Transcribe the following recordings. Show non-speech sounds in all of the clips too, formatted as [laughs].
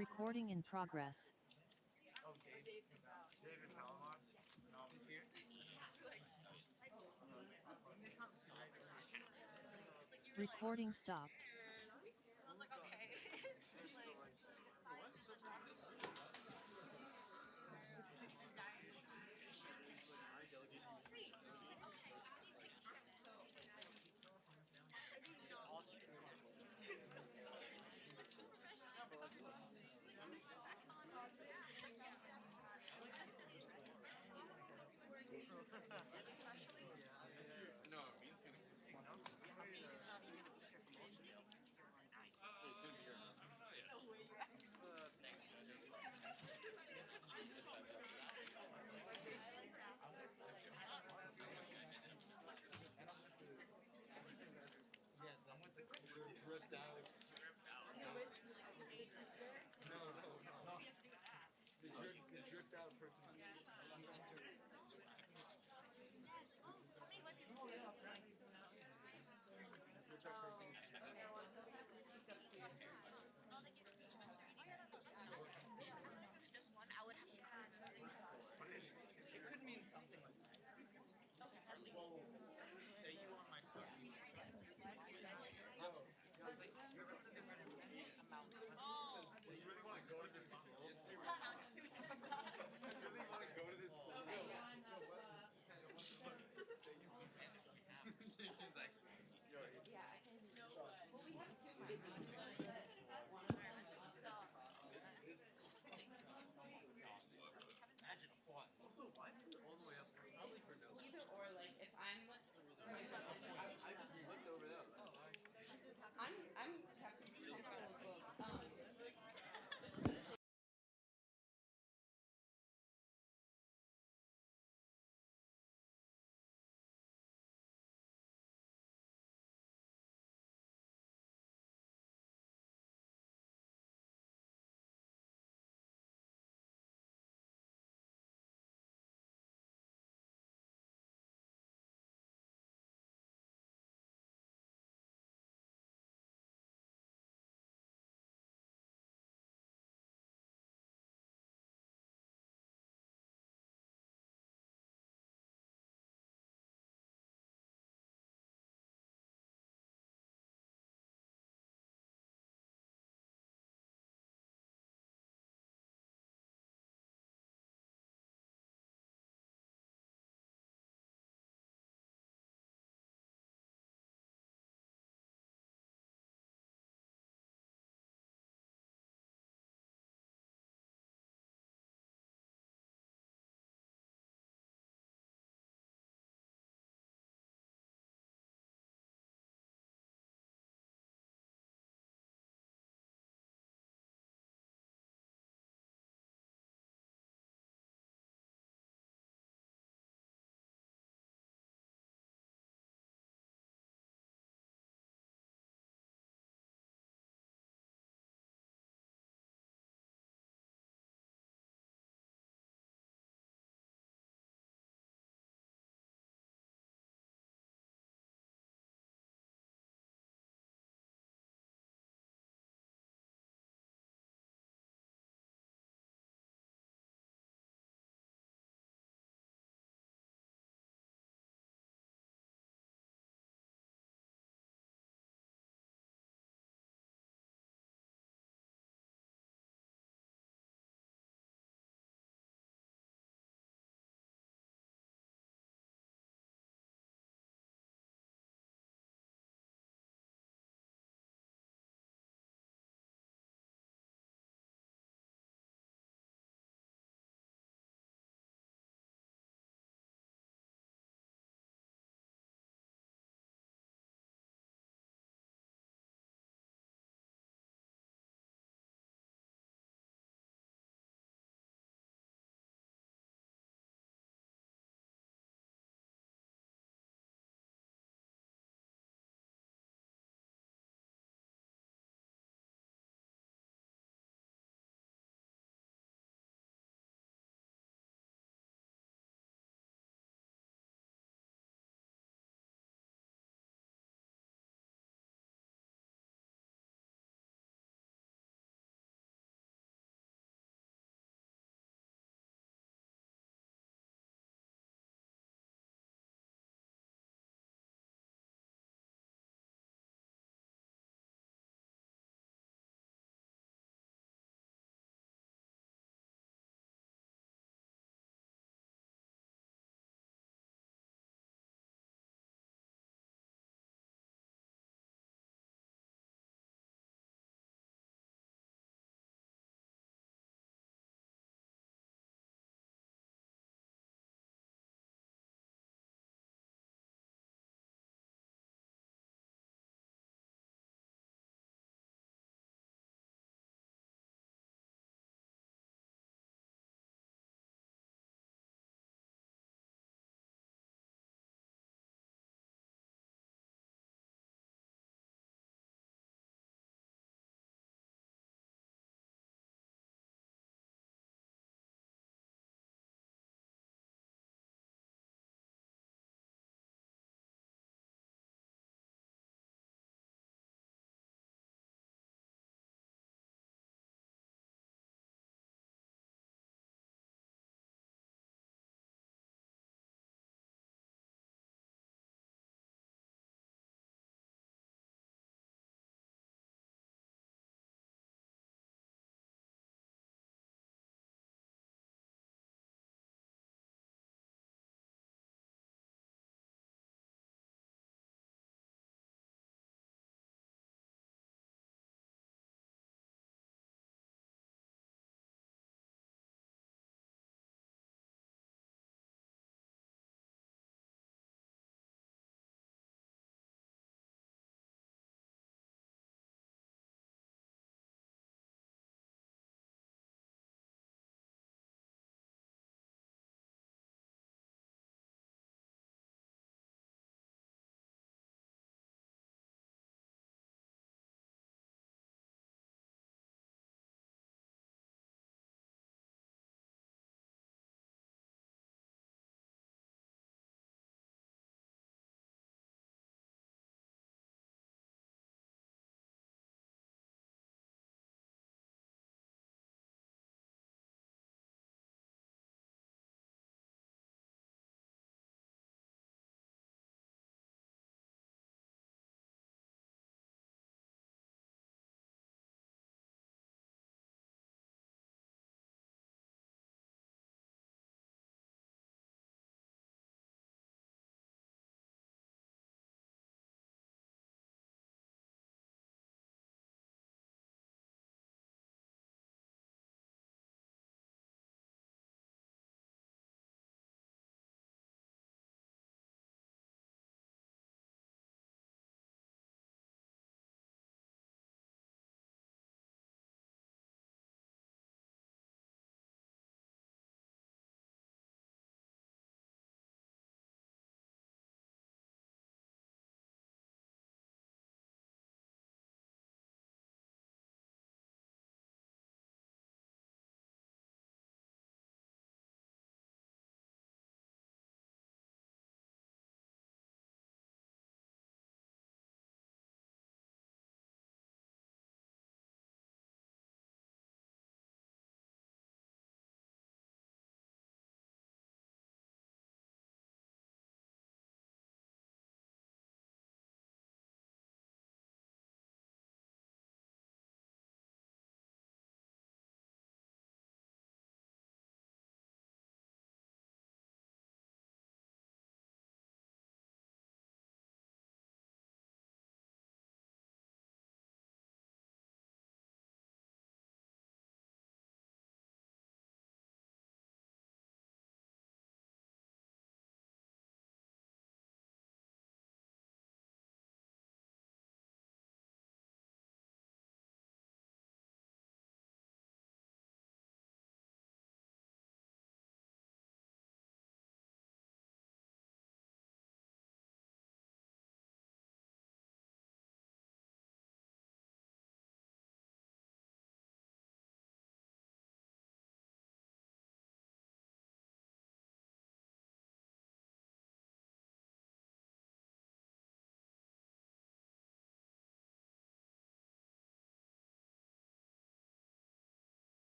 Recording in progress. Oh, Dave. David? No. He's here. Recording stopped. I was like, okay. like, No, it means gonna take notes. Yes, the one with the they're dripped out. No, no, no. The drip, the dripped out person. Dripped out person. just one, I would have to add something. It could mean something like that. Well, say you want my sussy. [laughs] You really want to go to this school? You really want to go to this school? He's like, imagine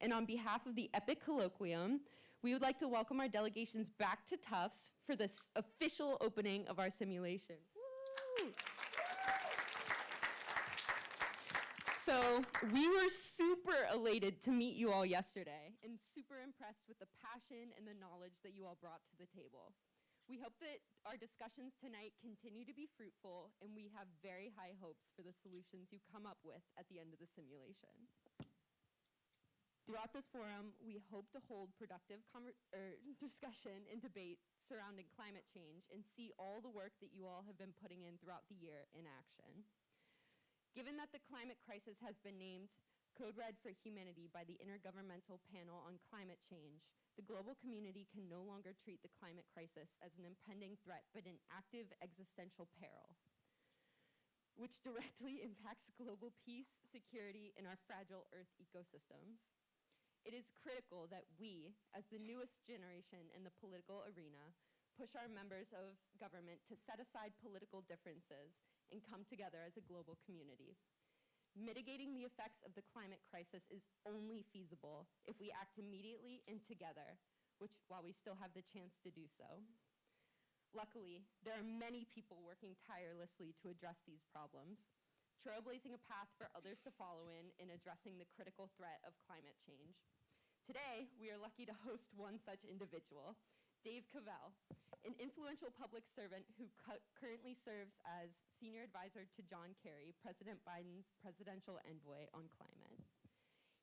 And on behalf of the EPIIC Colloquium, we would like to welcome our delegations back to Tufts for this official opening of our simulation. So we were super elated to meet you all yesterday and super impressed with the passion and the knowledge that you all brought to the table. We hope that our discussions tonight continue to be fruitful and we have very high hopes for the solutions you come up with at the end of the simulation. Throughout this forum, we hope to hold productive er, [laughs] discussion and debate surrounding climate change and see all the work that you all have been putting in throughout the year in action. Given that the climate crisis has been named Code Red for Humanity by the Intergovernmental Panel on Climate Change, the global community can no longer treat the climate crisis as an impending threat, but an active existential peril, which directly [laughs] impacts global peace, security, and our fragile Earth ecosystems. It is critical that we, as the newest generation in the political arena, push our members of government to set aside political differences and come together as a global community. Mitigating the effects of the climate crisis is only feasible if we act immediately and together, which while we still have the chance to do so. Luckily, there are many people working tirelessly to address these problems, trailblazing a path for others to follow in in addressing the critical threat of climate change. Today, we are lucky to host one such individual, Dave Cavell, an influential public servant who cu- currently serves as senior advisor to John Kerry, President Biden's presidential envoy on climate.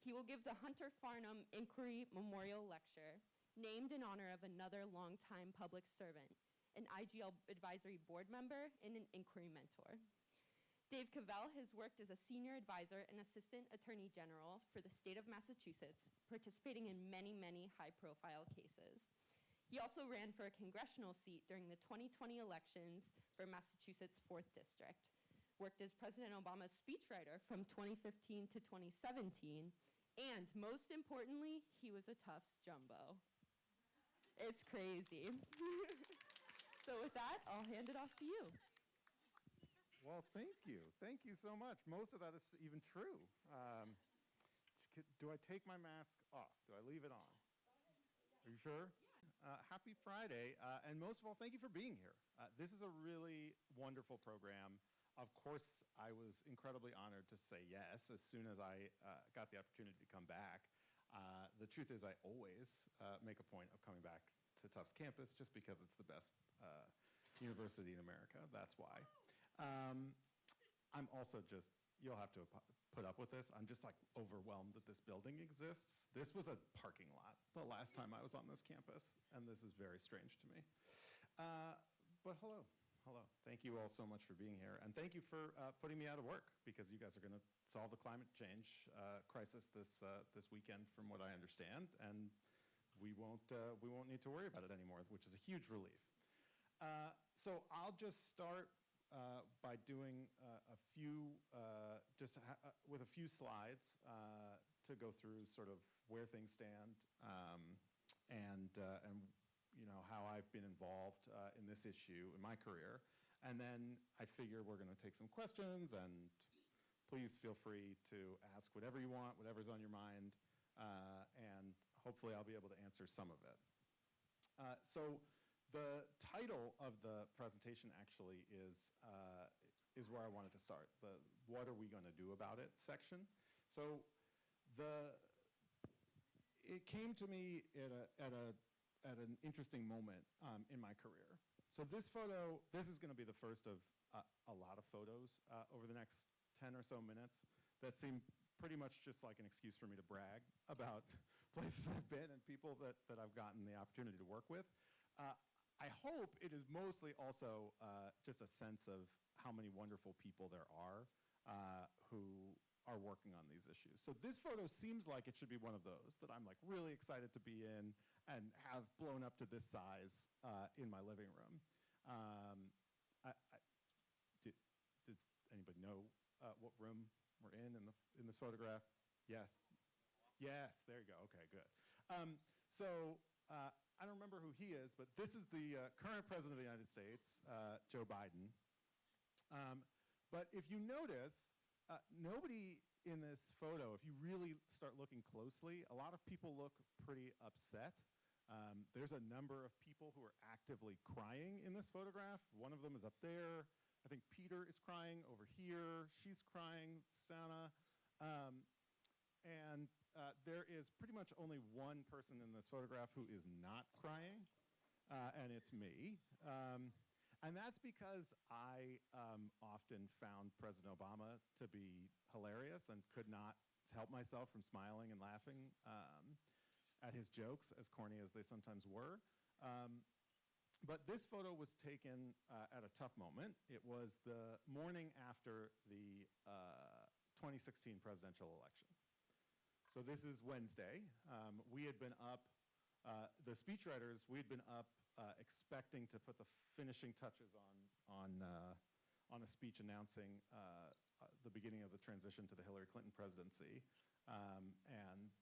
He will give the Hunter Farnham Inquiry Memorial Lecture, named in honor of another longtime public servant, an IGL advisory board member, and an inquiry mentor. Dave Cavell has worked as a senior advisor and assistant attorney general for the state of Massachusetts, participating in many, many high profile cases. He also ran for a congressional seat during the 2020 elections for Massachusetts 4th District, worked as President Obama's speechwriter from 2015 to 2017, and most importantly, he was a Tufts jumbo. It's crazy. [laughs] so with that, I'll hand it off to you. Well, thank you. Thank you so much. Most of that is even true. Um, do I take my mask off? Do I leave it on? Are you sure? Uh, happy Friday. Uh, and most of all, thank you for being here. Uh, this is a really wonderful program. Of course, I was incredibly honored to say yes as soon as I uh, got the opportunity to come back. Uh, the truth is, I always uh, make a point of coming back to Tufts campus just because it's the best uh, university in America. That's why. Um, I'm also just, you'll have to put up with this. I'm just like overwhelmed that this building exists. This was a parking lot the last time I was on this campus, and this is very strange to me. Uh, but hello, hello. Thank you all so much for being here, and thank you for uh, putting me out of work because you guys are going to solve the climate change uh, crisis this uh, this weekend, from what I understand, and we won't uh, we won't need to worry about it anymore, which is a huge relief. Uh, so I'll just start uh, by doing uh, a few, uh, just uh, with a few slides to go through sort of where things stand um, and, and you know, how I've been involved in this issue in my career. And then I figure we're going to take some questions and please feel free to ask whatever you want, whatever's on your mind, and hopefully I'll be able to answer some of it. So the title of the presentation actually is, uh, is where I wanted to start, the what are we going to do about it section. So the, it came to me at, a, at, a, at an interesting moment um, in my career. So this photo, this is going to be the first of uh, a lot of photos uh, over the next 10 or so minutes that seem pretty much just like an excuse for me to brag about [laughs] places I've been and people that, that I've gotten the opportunity to work with. Uh, I hope it is mostly also uh, just a sense of how many wonderful people there are uh, who are working on these issues. So this photo seems like it should be one of those that I'm like really excited to be in and have blown up to this size uh, in my living room. Um, I, I, do, does anybody know uh, what room we're in in, the, in this photograph? Yes. Yes, there you go. Okay, good. Um, so uh, I don't remember who he is, but this is the uh, current president of the United States, uh, Joe Biden. Um, but if you notice, uh, nobody in this photo, if you really start looking closely, a lot of people look pretty upset. Um, there's a number of people who are actively crying in this photograph. One of them is up there. I think Peter is crying over here. She's crying, Susanna. Um, and uh, there is pretty much only one person in this photograph who is not crying, uh, and it's me. Um, and that's because I um, often found President Obama to be hilarious and could not help myself from smiling and laughing um, at his jokes, as corny as they sometimes were. Um, but this photo was taken uh, at a tough moment. It was the morning after the uh, 2016 presidential election. So this is Wednesday. Um, we had been up, uh, the speechwriters, we had been up uh, expecting to put the finishing touches on, on, uh, on a speech announcing uh, uh, the beginning of the transition to the Hillary Clinton presidency. Um, and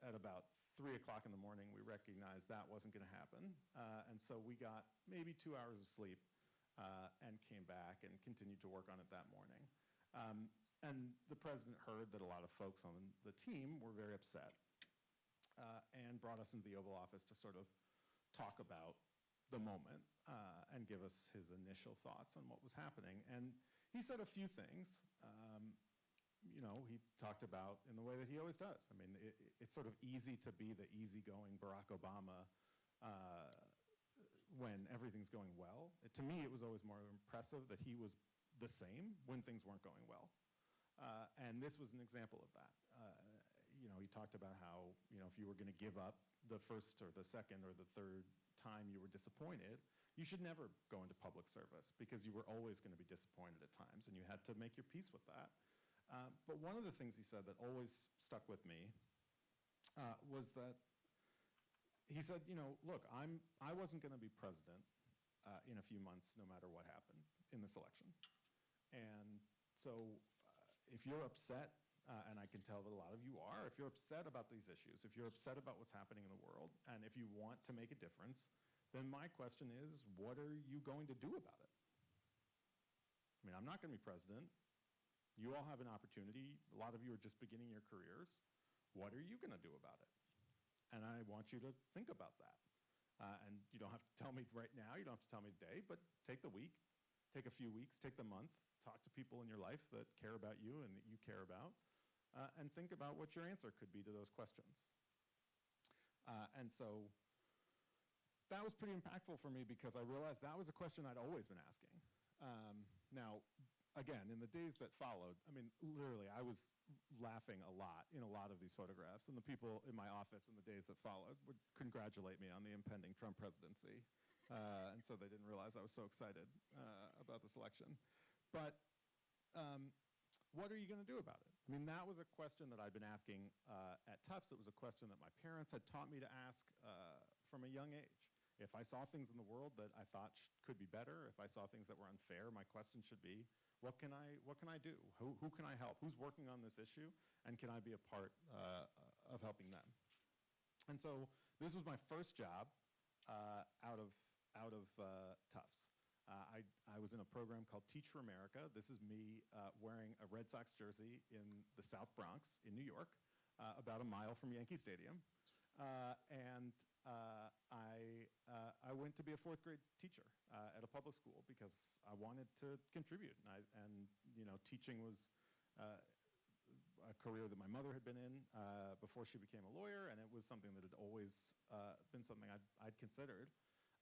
at about three o'clock in the morning, we recognized that wasn't going to happen. Uh, and so we got maybe two hours of sleep and came back and continued to work on it that morning. Um, and the president heard that a lot of folks on the team were very upset uh, and brought us into the Oval Office to sort of talk about the moment uh, and give us his initial thoughts on what was happening. And he said a few things. Um, you know, he talked about in the way that he always does. I mean, it, it's sort of easy to be the easygoing Barack Obama uh, when everything's going well. It, to me, it was always more impressive that he was the same when things weren't going well. Uh, and this was an example of that. Uh, you know, he talked about how, you know, if you were going to give up the first or the second or the third time you were disappointed, you should never go into public service because you were always going to be disappointed at times and you had to make your peace with that. Uh, but one of the things he said that always stuck with me uh, was that he said, you know, look, I'm, I wasn't going to be president uh, in a few months no matter what happened in this election. And so if you're upset, uh, and I can tell that a lot of you are, if you're upset about these issues, if you're upset about what's happening in the world, and if you want to make a difference, then my question is, what are you going to do about it? I mean, I'm not going to be president. You all have an opportunity. A lot of you are just beginning your careers. What are you going to do about it? And I want you to think about that. Uh, and you don't have to tell me right now, you don't have to tell me today, but take the week, take a few weeks, take the month, talk to people in your life that care about you and that you care about, uh, and think about what your answer could be to those questions. Uh, and so that was pretty impactful for me because I realized that was a question I'd always been asking. Um, now, again, in the days that followed, I mean, literally, I was laughing a lot in a lot of these photographs, and the people in my office in the days that followed would congratulate me on the impending Trump presidency. Uh, and so they didn't realize I was so excited uh, about this election. But um, what are you going to do about it? I mean, that was a question that I'd been asking uh, at Tufts. It was a question that my parents had taught me to ask uh, from a young age. If I saw things in the world that I thought could be better, if I saw things that were unfair, my question should be, what can I, what can I do? Who, who can I help? Who's working on this issue? And can I be a part uh, of helping them? And so this was my first job uh, out of, out of uh, Tufts. Uh, I, I was in a program called Teach for America. This is me uh, wearing a Red Sox jersey in the South Bronx in New York, uh, about a mile from Yankee Stadium. and I, I went to be a fourth grade teacher at a public school because I wanted to contribute. And, I, and you know, teaching was a career that my mother had been in uh, before she became a lawyer, and it was something that had always uh, been something I'd, I'd considered.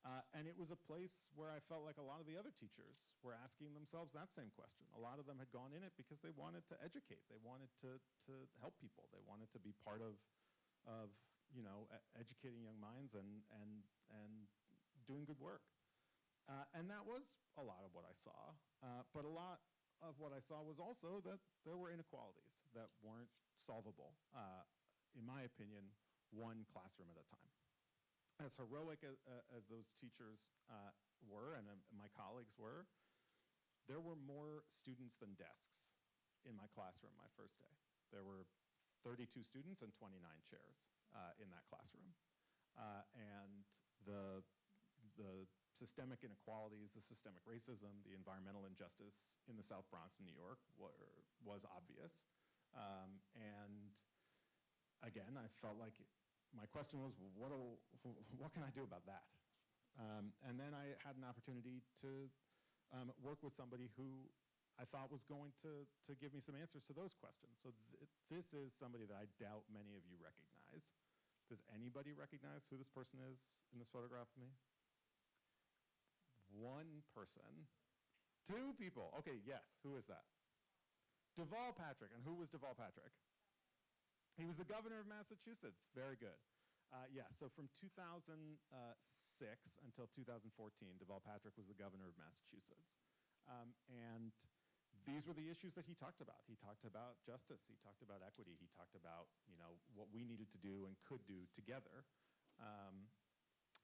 Uh, and it was a place where I felt like a lot of the other teachers were asking themselves that same question. A lot of them had gone in it because they wanted to educate. They wanted to, to help people. They wanted to be part of, of you know, educating young minds and, and, and doing good work. Uh, and that was a lot of what I saw. Uh, but a lot of what I saw was also that there were inequalities that weren't solvable, uh, in my opinion, one classroom at a time as heroic as, uh, as those teachers uh, were and uh, my colleagues were, there were more students than desks in my classroom my first day. There were 32 students and 29 chairs uh, in that classroom. Uh, and the, the systemic inequalities, the systemic racism, the environmental injustice in the South Bronx in New York were, was obvious. Um, and again, I felt like my question was, what, what can I do about that? Um, and then I had an opportunity to um, work with somebody who I thought was going to, to give me some answers to those questions. So th this is somebody that I doubt many of you recognize. Does anybody recognize who this person is in this photograph of me? One person. Two people. Okay, yes. Who is that? Deval Patrick. And who was Deval Patrick? He was the governor of Massachusetts. Very good. Uh, yeah, so from 2006 until 2014, Deval Patrick was the governor of Massachusetts. Um, and these were the issues that he talked about. He talked about justice. He talked about equity. He talked about, you know, what we needed to do and could do together. Um,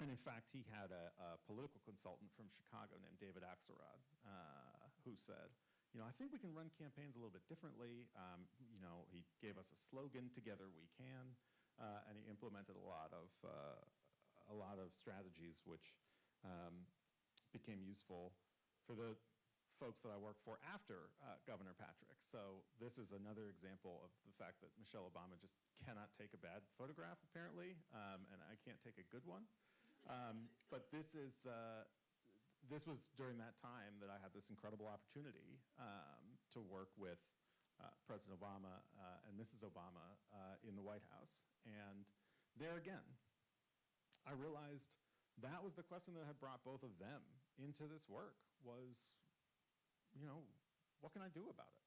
and in fact, he had a, a, political consultant from Chicago named David Axelrod uh, who said, you know, I think we can run campaigns a little bit differently. Um, you know, he gave us a slogan, "Together we can," uh, and he implemented a lot of uh, a lot of strategies which um, became useful for the folks that I worked for after uh, Governor Patrick. So this is another example of the fact that Michelle Obama just cannot take a bad photograph, apparently, um, and I can't take a good one. Um, but this is uh, this was during that time that I had this incredible opportunity um, to work with uh, President Obama uh, and Mrs. Obama uh, in the White House. And there again, I realized that was the question that had brought both of them into this work was, you know, what can I do about it?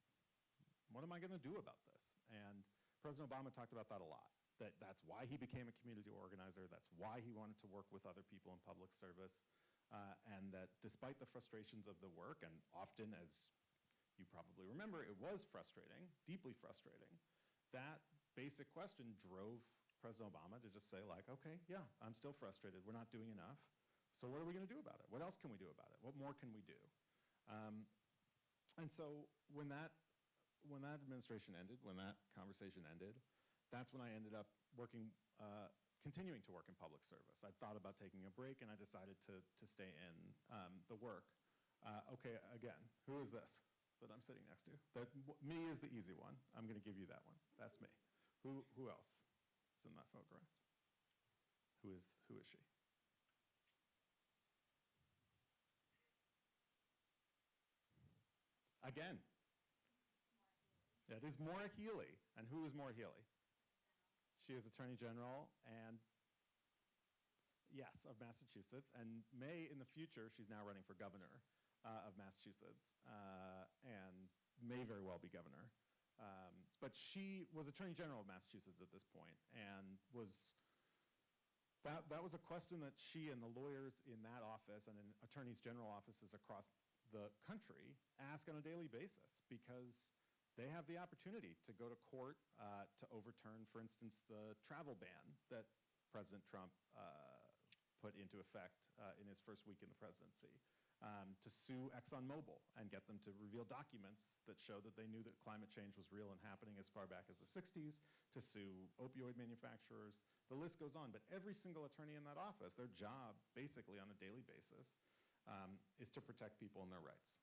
What am I going to do about this? And President Obama talked about that a lot. That that's why he became a community organizer. That's why he wanted to work with other people in public service. Uh, and that despite the frustrations of the work, and often, as you probably remember, it was frustrating, deeply frustrating, that basic question drove President Obama to just say like, okay, yeah, I'm still frustrated. We're not doing enough. So what are we going to do about it? What else can we do about it? What more can we do? Um, and so when that, when that administration ended, when that conversation ended, that's when I ended up working uh, continuing to work in public service. I thought about taking a break and I decided to, to stay in um, the work. Uh, okay, again, who is this that I'm sitting next to? That, me is the easy one. I'm going to give you that one. That's me. Who, who else is in that photograph? Who is, who is she? Again, it is Maura Healey. And who is Maura Healey? She is Attorney General and, yes, of Massachusetts. And may in the future, she's now running for governor uh, of Massachusetts uh, and may very well be governor. Um, but she was Attorney General of Massachusetts at this point and was, that, that was a question that she and the lawyers in that office and in attorneys general offices across the country ask on a daily basis because they have the opportunity to go to court uh, to overturn, for instance, the travel ban that President Trump uh, put into effect uh, in his first week in the presidency, um, to sue ExxonMobil and get them to reveal documents that show that they knew that climate change was real and happening as far back as the 60s, to sue opioid manufacturers. The list goes on, but every single attorney in that office, their job basically on a daily basis um, is to protect people and their rights.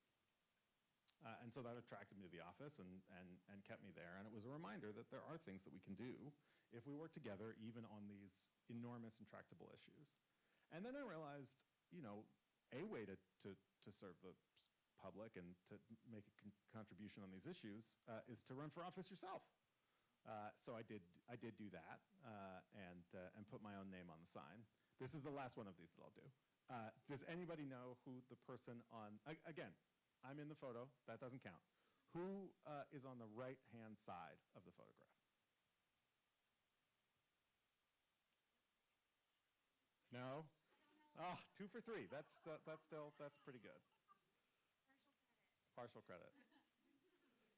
Uh, and so that attracted me to the office and, and, and kept me there. And it was a reminder that there are things that we can do if we work together, even on these enormous intractable issues. And then I realized, you know, a way to, to, to serve the public and to make a con contribution on these issues uh, is to run for office yourself. Uh, so I did, I did do that uh, and, uh, and put my own name on the sign. This is the last one of these that I'll do. Uh, does anybody know who the person on, again, I'm in the photo. That doesn't count. Who uh, is on the right-hand side of the photograph? No? Oh, two for three. That's, uh, that's still, that's pretty good. Partial credit.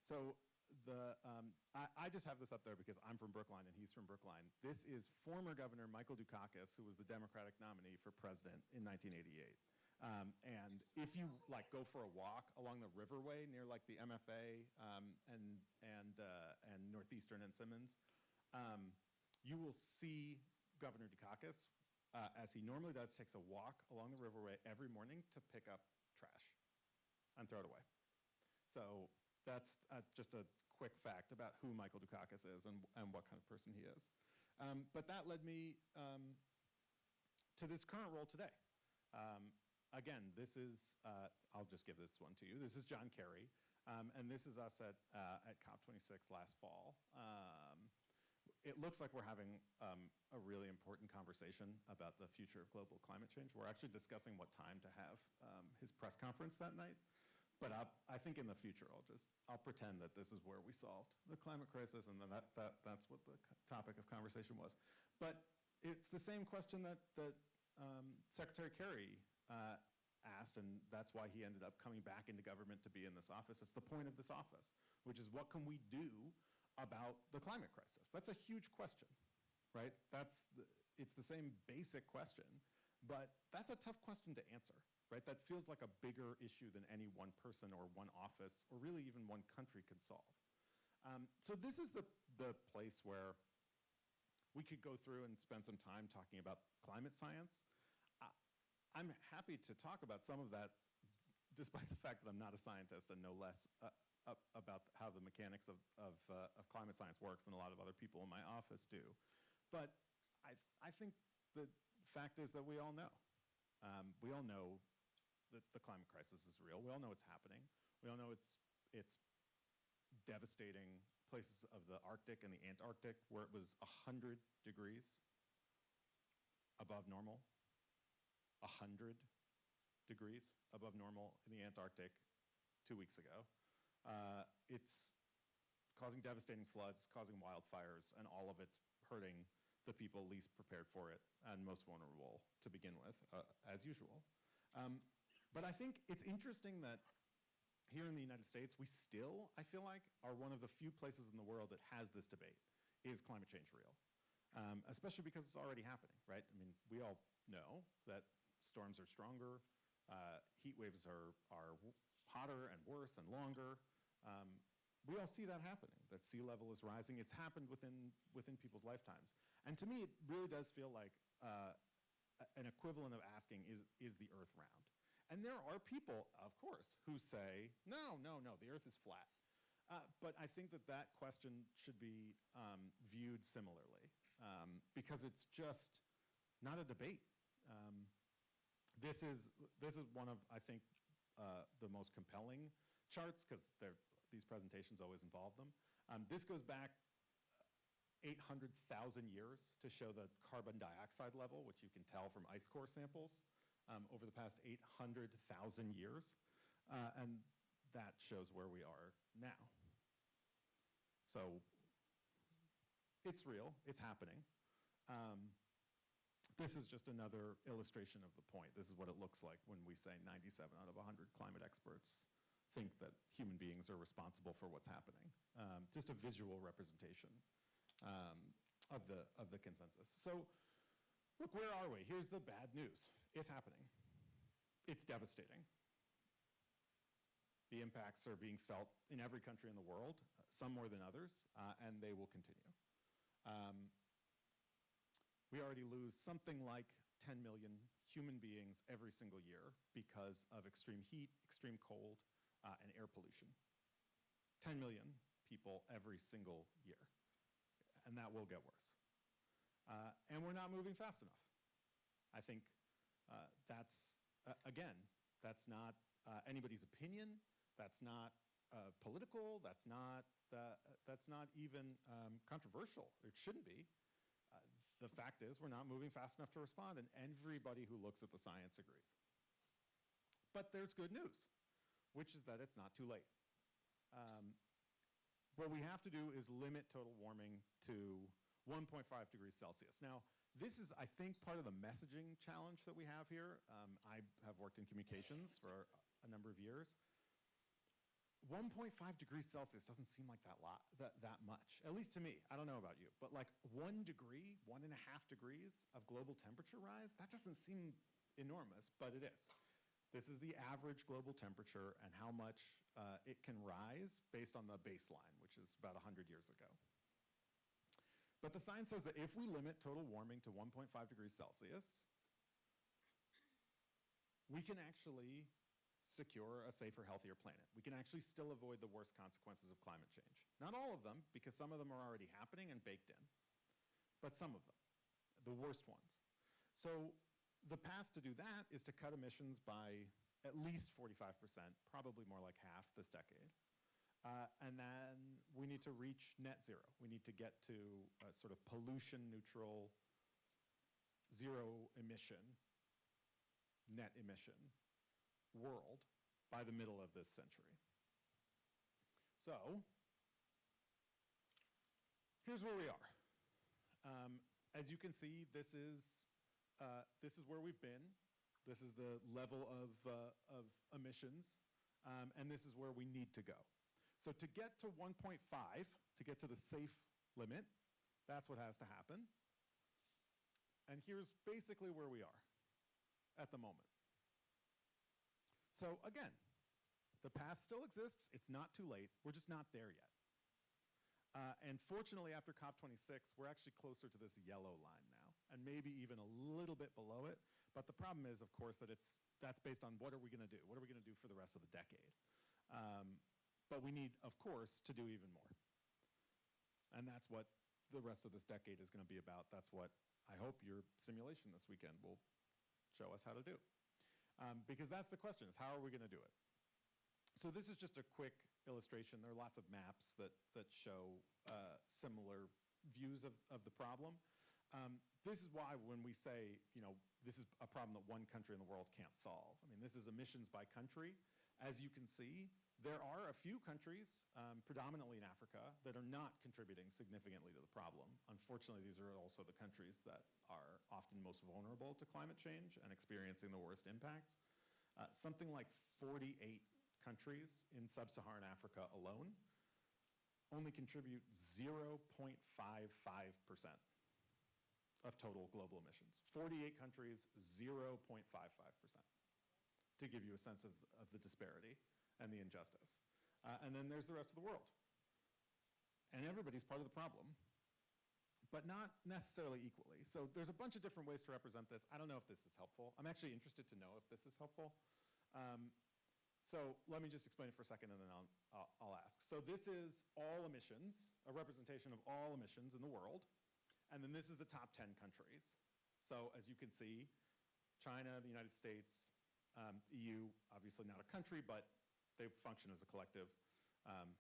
So the, um, I, I, just have this up there because I'm from Brookline and he's from Brookline. This is former Governor Michael Dukakis, who was the Democratic nominee for president in 1988. Um, and if you like go for a walk along the riverway near like the MFA um, and and uh, and Northeastern and Simmons, um, you will see Governor Dukakis uh, as he normally does takes a walk along the riverway every morning to pick up trash and throw it away. So that's uh, just a quick fact about who Michael Dukakis is and, and what kind of person he is. Um, but that led me um, to this current role today. Um, again, this is, uh, I'll just give this one to you. This is John Kerry, um, and this is us at, uh, at COP26 last fall. Um, it looks like we're having um, a really important conversation about the future of global climate change. We're actually discussing what time to have um, his press conference that night. But I, I think in the future, I'll just, I'll pretend that this is where we solved the climate crisis and that, that, that's what the topic of conversation was. But it's the same question that, that um, Secretary Kerry uh, asked, and that's why he ended up coming back into government to be in this office. It's the point of this office, which is what can we do about the climate crisis? That's a huge question, right? That's the, it's the same basic question, but that's a tough question to answer, right? That feels like a bigger issue than any one person or one office or really even one country could solve. Um, so this is the, the place where we could go through and spend some time talking about climate science. I'm happy to talk about some of that despite the fact that I'm not a scientist and know less uh, about how the mechanics of, of, uh, of climate science works than a lot of other people in my office do. But I, I think the fact is that we all know. Um, we all know that the climate crisis is real. We all know it's happening. We all know it's, it's devastating places of the Arctic and the Antarctic where it was 100 degrees above normal. 100 degrees above normal in the Antarctic two weeks ago. Uh, it's causing devastating floods, causing wildfires, and all of it's hurting the people least prepared for it and most vulnerable to begin with, uh, as usual. Um, but I think it's interesting that here in the United States, we still, I feel like, are one of the few places in the world that has this debate. Is climate change real? Um, especially because it's already happening, right? I mean, we all know that storms are stronger, uh, heat waves are, are hotter and worse and longer. Um, we all see that happening, that sea level is rising. It's happened within, within people's lifetimes. And to me, it really does feel like uh, an equivalent of asking, is, is the earth round? And there are people, of course, who say, no, no, no, the earth is flat. Uh, but I think that that question should be um, viewed similarly um, because it's just not a debate. Um, this is this is one of I think uh, the most compelling charts because these presentations always involve them. Um, this goes back 800,000 years to show the carbon dioxide level, which you can tell from ice core samples um, over the past 800,000 years, uh, and that shows where we are now. So it's real, it's happening. Um, this is just another illustration of the point. This is what it looks like when we say 97 out of 100 climate experts think that human beings are responsible for what's happening. Um, just a visual representation um, of, the, of the consensus. So look, where are we? Here's the bad news. It's happening. It's devastating. The impacts are being felt in every country in the world, some more than others, uh, and they will continue. Um, we already lose something like 10 million human beings every single year because of extreme heat, extreme cold, uh, and air pollution. 10 million people every single year. And that will get worse. Uh, and we're not moving fast enough. I think uh, that's, uh, again, that's not uh, anybody's opinion. That's not uh, political. That's not, that's not even um, controversial. It shouldn't be the fact is we're not moving fast enough to respond, and everybody who looks at the science agrees. But there's good news, which is that it's not too late. Um, what we have to do is limit total warming to 1.5 degrees Celsius. Now, this is, I think, part of the messaging challenge that we have here. Um, I have worked in communications for a number of years. 1.5 degrees Celsius doesn't seem like that lot, that, that much, at least to me. I don't know about you, but like one degree, one and a half degrees of global temperature rise, that doesn't seem enormous, but it is. This is the average global temperature and how much uh, it can rise based on the baseline, which is about 100 years ago. But the science says that if we limit total warming to 1.5 degrees Celsius, we can actually secure a safer, healthier planet. We can actually still avoid the worst consequences of climate change. Not all of them, because some of them are already happening and baked in, but some of them, the worst ones. So the path to do that is to cut emissions by at least 45%, probably more like half this decade. Uh, and then we need to reach net zero. We need to get to a sort of pollution neutral, zero emission, net emission world by the middle of this century. So, here's where we are. Um, as you can see, this is, uh, this is where we've been. This is the level of, uh, of emissions, um, and this is where we need to go. So to get to 1.5, to get to the safe limit, that's what has to happen. And here's basically where we are at the moment. So again, the path still exists. It's not too late. We're just not there yet. Uh, and fortunately, after COP26, we're actually closer to this yellow line now, and maybe even a little bit below it. But the problem is, of course, that it's, that's based on what are we going to do? What are we going to do for the rest of the decade? Um, but we need, of course, to do even more. And that's what the rest of this decade is going to be about. That's what I hope your simulation this weekend will show us how to do. Um, because that's the question, is how are we going to do it? So this is just a quick illustration. There are lots of maps that, that show uh, similar views of, of the problem. Um, this is why when we say, you know, this is a problem that one country in the world can't solve. I mean, this is emissions by country. As you can see, there are a few countries, um, predominantly in Africa, that are not contributing significantly to the problem. Unfortunately, these are also the countries that are often most vulnerable to climate change and experiencing the worst impacts. Uh, something like 48 countries in sub-Saharan Africa alone only contribute 0.55% of total global emissions. 48 countries, 0.55%, to give you a sense of, of the disparity and the injustice. Uh, and then there's the rest of the world. And everybody's part of the problem, but not necessarily equally. So there's a bunch of different ways to represent this. I don't know if this is helpful. I'm actually interested to know if this is helpful. Um, so let me just explain it for a second and then I'll, I'll, I'll ask. So this is all emissions, a representation of all emissions in the world. And then this is the top 10 countries. So as you can see, China, the United States, um, EU, obviously not a country, but they function as a collective, um,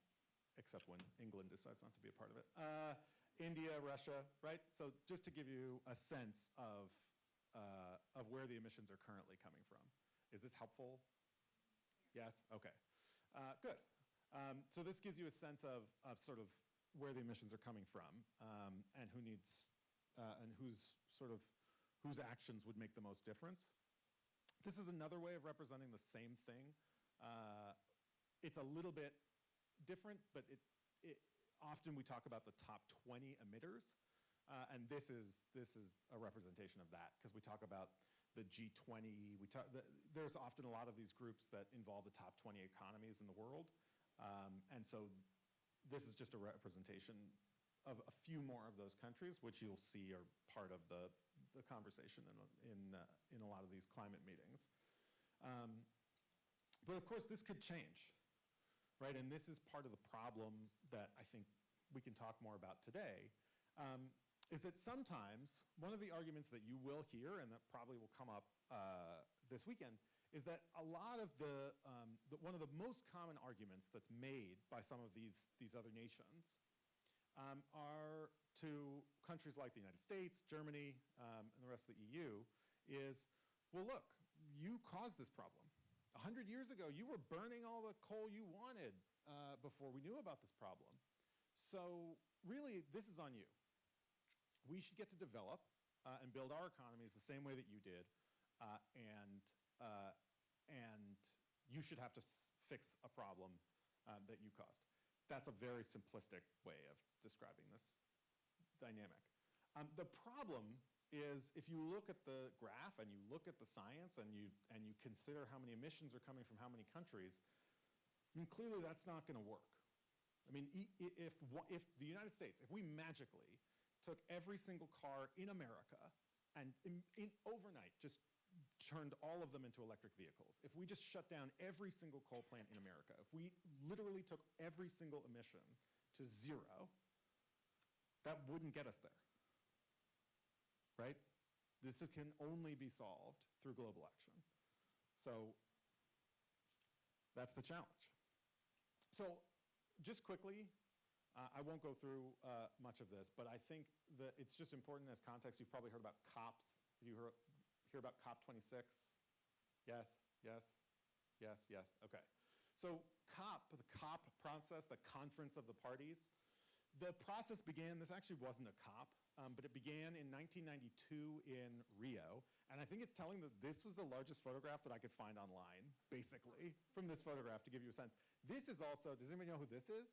except when England decides not to be a part of it. Uh, India, Russia, right? So just to give you a sense of, uh, of where the emissions are currently coming from. Is this helpful? Yes? Okay. Uh, good. Um, so this gives you a sense of, of sort of where the emissions are coming from um, and who needs, uh, and whose sort of, whose actions would make the most difference. This is another way of representing the same thing. Uh, it's a little bit different, but it, it, often we talk about the top 20 emitters. Uh, and this is, this is a representation of that because we talk about the G20. We talk, the, there's often a lot of these groups that involve the top 20 economies in the world. Um, and so this is just a representation of a few more of those countries, which you'll see are part of the, the conversation in, in, uh, in a lot of these climate meetings. Um, but of course, this could change, right? And this is part of the problem that I think we can talk more about today, um, is that sometimes one of the arguments that you will hear and that probably will come up uh, this weekend is that a lot of the, um, the, one of the most common arguments that's made by some of these, these other nations um, are to countries like the United States, Germany, um, and the rest of the EU is, well, look, you caused this problem. A hundred years ago, you were burning all the coal you wanted uh, before we knew about this problem. So really, this is on you we should get to develop uh, and build our economies the same way that you did, uh, and, uh, and you should have to fix a problem uh, that you caused. That's a very simplistic way of describing this dynamic. Um, the problem is if you look at the graph and you look at the science and you, and you consider how many emissions are coming from how many countries, I mean, clearly that's not going to work. I mean, if, if the United States, if we magically took every single car in America and in, in overnight just turned all of them into electric vehicles, if we just shut down every single coal plant in America, if we literally took every single emission to zero, that wouldn't get us there, right? This is- can only be solved through global action. So that's the challenge. So just quickly, uh, I won't go through uh, much of this, but I think that it's just important as context. You've probably heard about COPs. You hear, hear about COP26? Yes, yes, yes, yes. Okay. So COP, the COP process, the conference of the parties, the process began, this actually wasn't a COP, um, but it began in 1992 in Rio. And I think it's telling that this was the largest photograph that I could find online, basically, from this photograph to give you a sense. This is also, does anybody know who this is?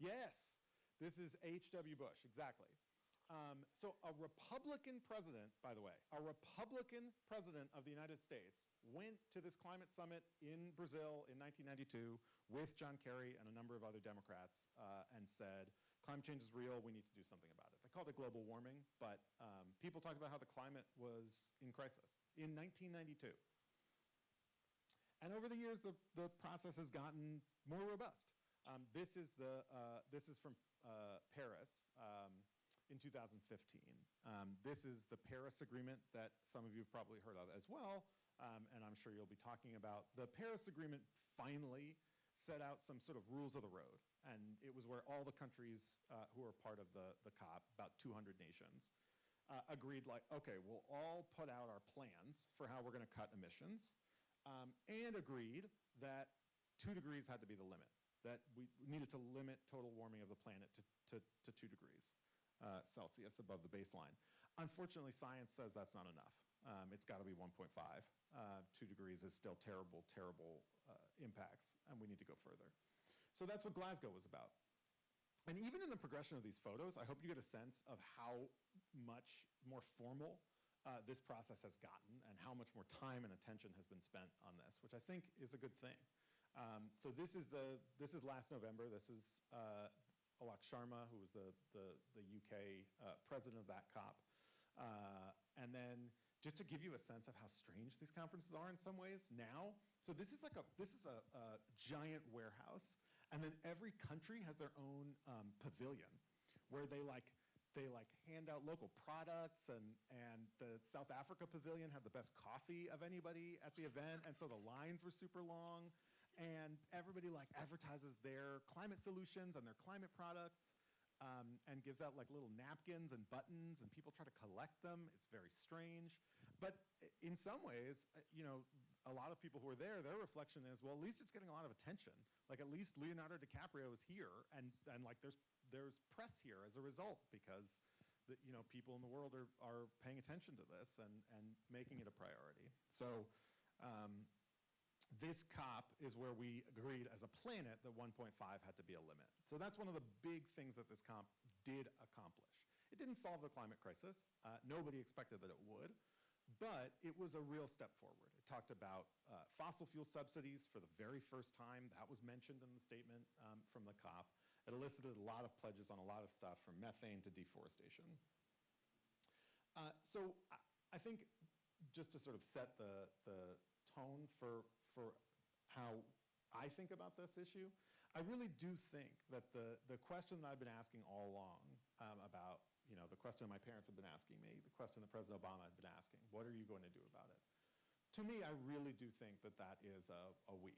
Yes, this is H.W. Bush, exactly. Um, so a Republican president, by the way, a Republican president of the United States went to this climate summit in Brazil in 1992 with John Kerry and a number of other Democrats uh, and said, climate change is real, we need to do something about it. They called it global warming, but um, people talked about how the climate was in crisis in 1992. And over the years, the, the process has gotten more robust. Um, this, is the, uh, this is from uh, Paris um, in 2015. Um, this is the Paris Agreement that some of you have probably heard of as well, um, and I'm sure you'll be talking about. The Paris Agreement finally set out some sort of rules of the road, and it was where all the countries uh, who are part of the, the COP, about 200 nations, uh, agreed like, okay, we'll all put out our plans for how we're going to cut emissions, um, and agreed that two degrees had to be the limit, that we needed to limit total warming of the planet to, to, to two degrees uh, Celsius above the baseline. Unfortunately, science says that's not enough. Um, it's got to be 1.5. Uh, two degrees is still terrible, terrible uh, impacts, and we need to go further. So that's what Glasgow was about. And even in the progression of these photos, I hope you get a sense of how much more formal uh, this process has gotten and how much more time and attention has been spent on this, which I think is a good thing. Um, so this is the this is last November. This is uh, Alok Sharma, who was the the, the UK uh, president of that COP, uh, and then just to give you a sense of how strange these conferences are in some ways now. So this is like a this is a, a giant warehouse, and then every country has their own um, pavilion where they like they like hand out local products and and the South Africa pavilion had the best coffee of anybody at the event. And so the lines were super long. And everybody like advertises their climate solutions and their climate products um, and gives out like little napkins and buttons and people try to collect them. It's very strange. But in some ways uh, you know a lot of people who are there their reflection is well at least it's getting a lot of attention like at least Leonardo DiCaprio is here and and like there's there's press here as a result because the, you know people in the world are, are paying attention to this and, and making it a priority. So um, this COP is where we agreed as a planet that 1.5 had to be a limit. So that's one of the big things that this COP did accomplish. It didn't solve the climate crisis. Uh, nobody expected that it would. But it was a real step forward. Talked about uh, fossil fuel subsidies for the very first time. That was mentioned in the statement um, from the COP. It elicited a lot of pledges on a lot of stuff from methane to deforestation. Uh, so I, I, think just to sort of set the, the tone for, for how I think about this issue, I really do think that the, the question that I've been asking all along um, about, you know, the question my parents have been asking me, the question that President Obama had been asking, what are you going to do about it? To me, I really do think that that is a, a we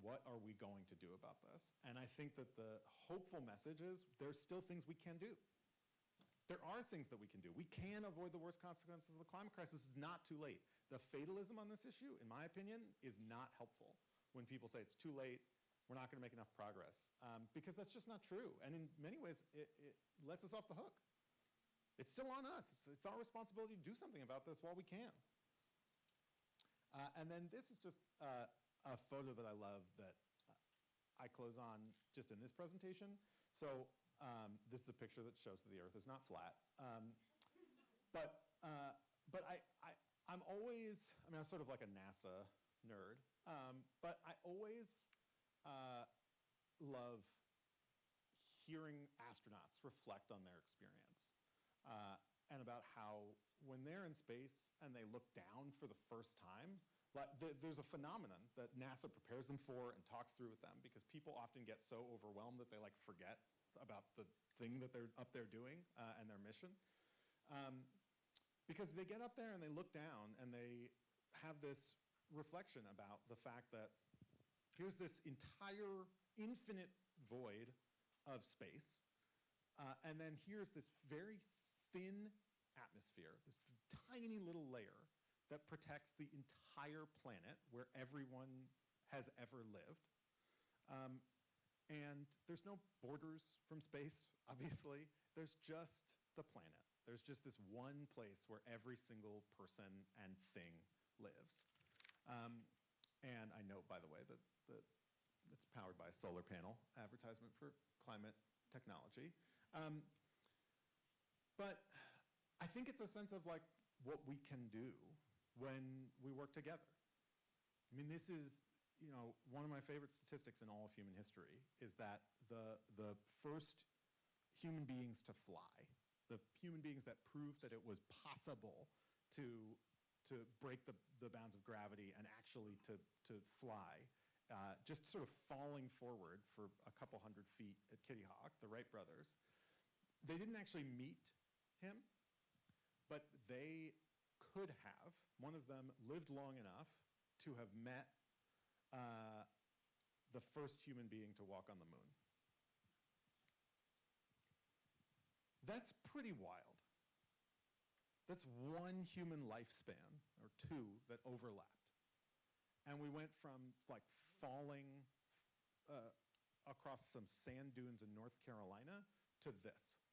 what are we going to do about this? And I think that the hopeful message is there's still things we can do. There are things that we can do. We can avoid the worst consequences of the climate crisis. It's not too late. The fatalism on this issue, in my opinion, is not helpful when people say it's too late, we're not going to make enough progress, um, because that's just not true. And in many ways, it, it, lets us off the hook. It's still on us. It's, it's, our responsibility to do something about this while we can. Uh, and then this is just uh, a photo that I love that I close on just in this presentation. So um, this is a picture that shows that the Earth is not flat. Um, but uh, but I, I, I'm always, I mean, I'm sort of like a NASA nerd, um, but I always uh, love hearing astronauts reflect on their experience uh, and about how when they're in space and they look down for the first time, like th- there's a phenomenon that NASA prepares them for and talks through with them because people often get so overwhelmed that they like forget about the thing that they're up there doing uh, and their mission. Um, because they get up there and they look down and they have this reflection about the fact that here's this entire infinite void of space, uh, and then here's this very thin atmosphere, this tiny little layer that protects the entire planet where everyone has ever lived. Um, and there's no borders from space, [laughs] obviously. There's just the planet. There's just this one place where every single person and thing lives. Um, and I note, by the way, that, that it's powered by a solar panel advertisement for climate technology. Um, but I think it's a sense of like what we can do when we work together. I mean, this is, you know, one of my favorite statistics in all of human history is that the, the first human beings to fly, the human beings that proved that it was possible to, to break the, the bounds of gravity and actually to, to fly, uh, just sort of falling forward for a couple hundred feet at Kitty Hawk, the Wright brothers, they didn't actually meet him, but they could have. One of them lived long enough to have met uh, the first human being to walk on the moon. That's pretty wild. That's one human lifespan, or two, that overlapped. And we went from like falling uh, across some sand dunes in North Carolina to this.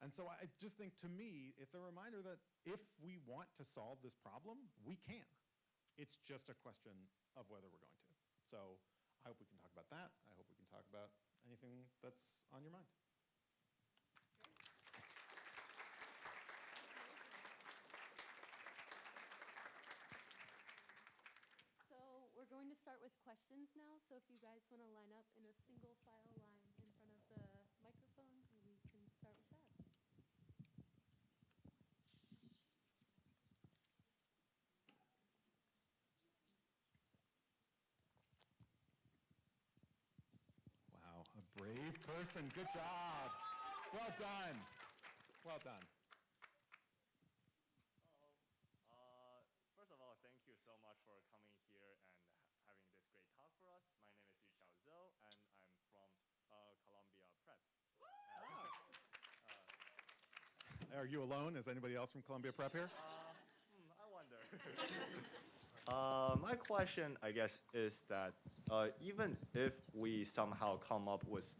And so I just think to me, it's a reminder that if we want to solve this problem, we can. It's just a question of whether we're going to. So I hope we can talk about that. I hope we can talk about anything that's on your mind. So we're going to start with questions now. So if you guys want to line up in a single file line in front of the microphone, we can start with that. Wow, a brave person. Good job. Well done. Well done. Uh, first of all, thank you so much for coming here and having this great talk for us. My name is Yuxiao Zhou, and I'm from uh, Columbia Prep. Are you alone? Is anybody else from Columbia Prep here? Hmm, I wonder. [laughs] uh, my question, I guess, is that uh, even if we somehow come up with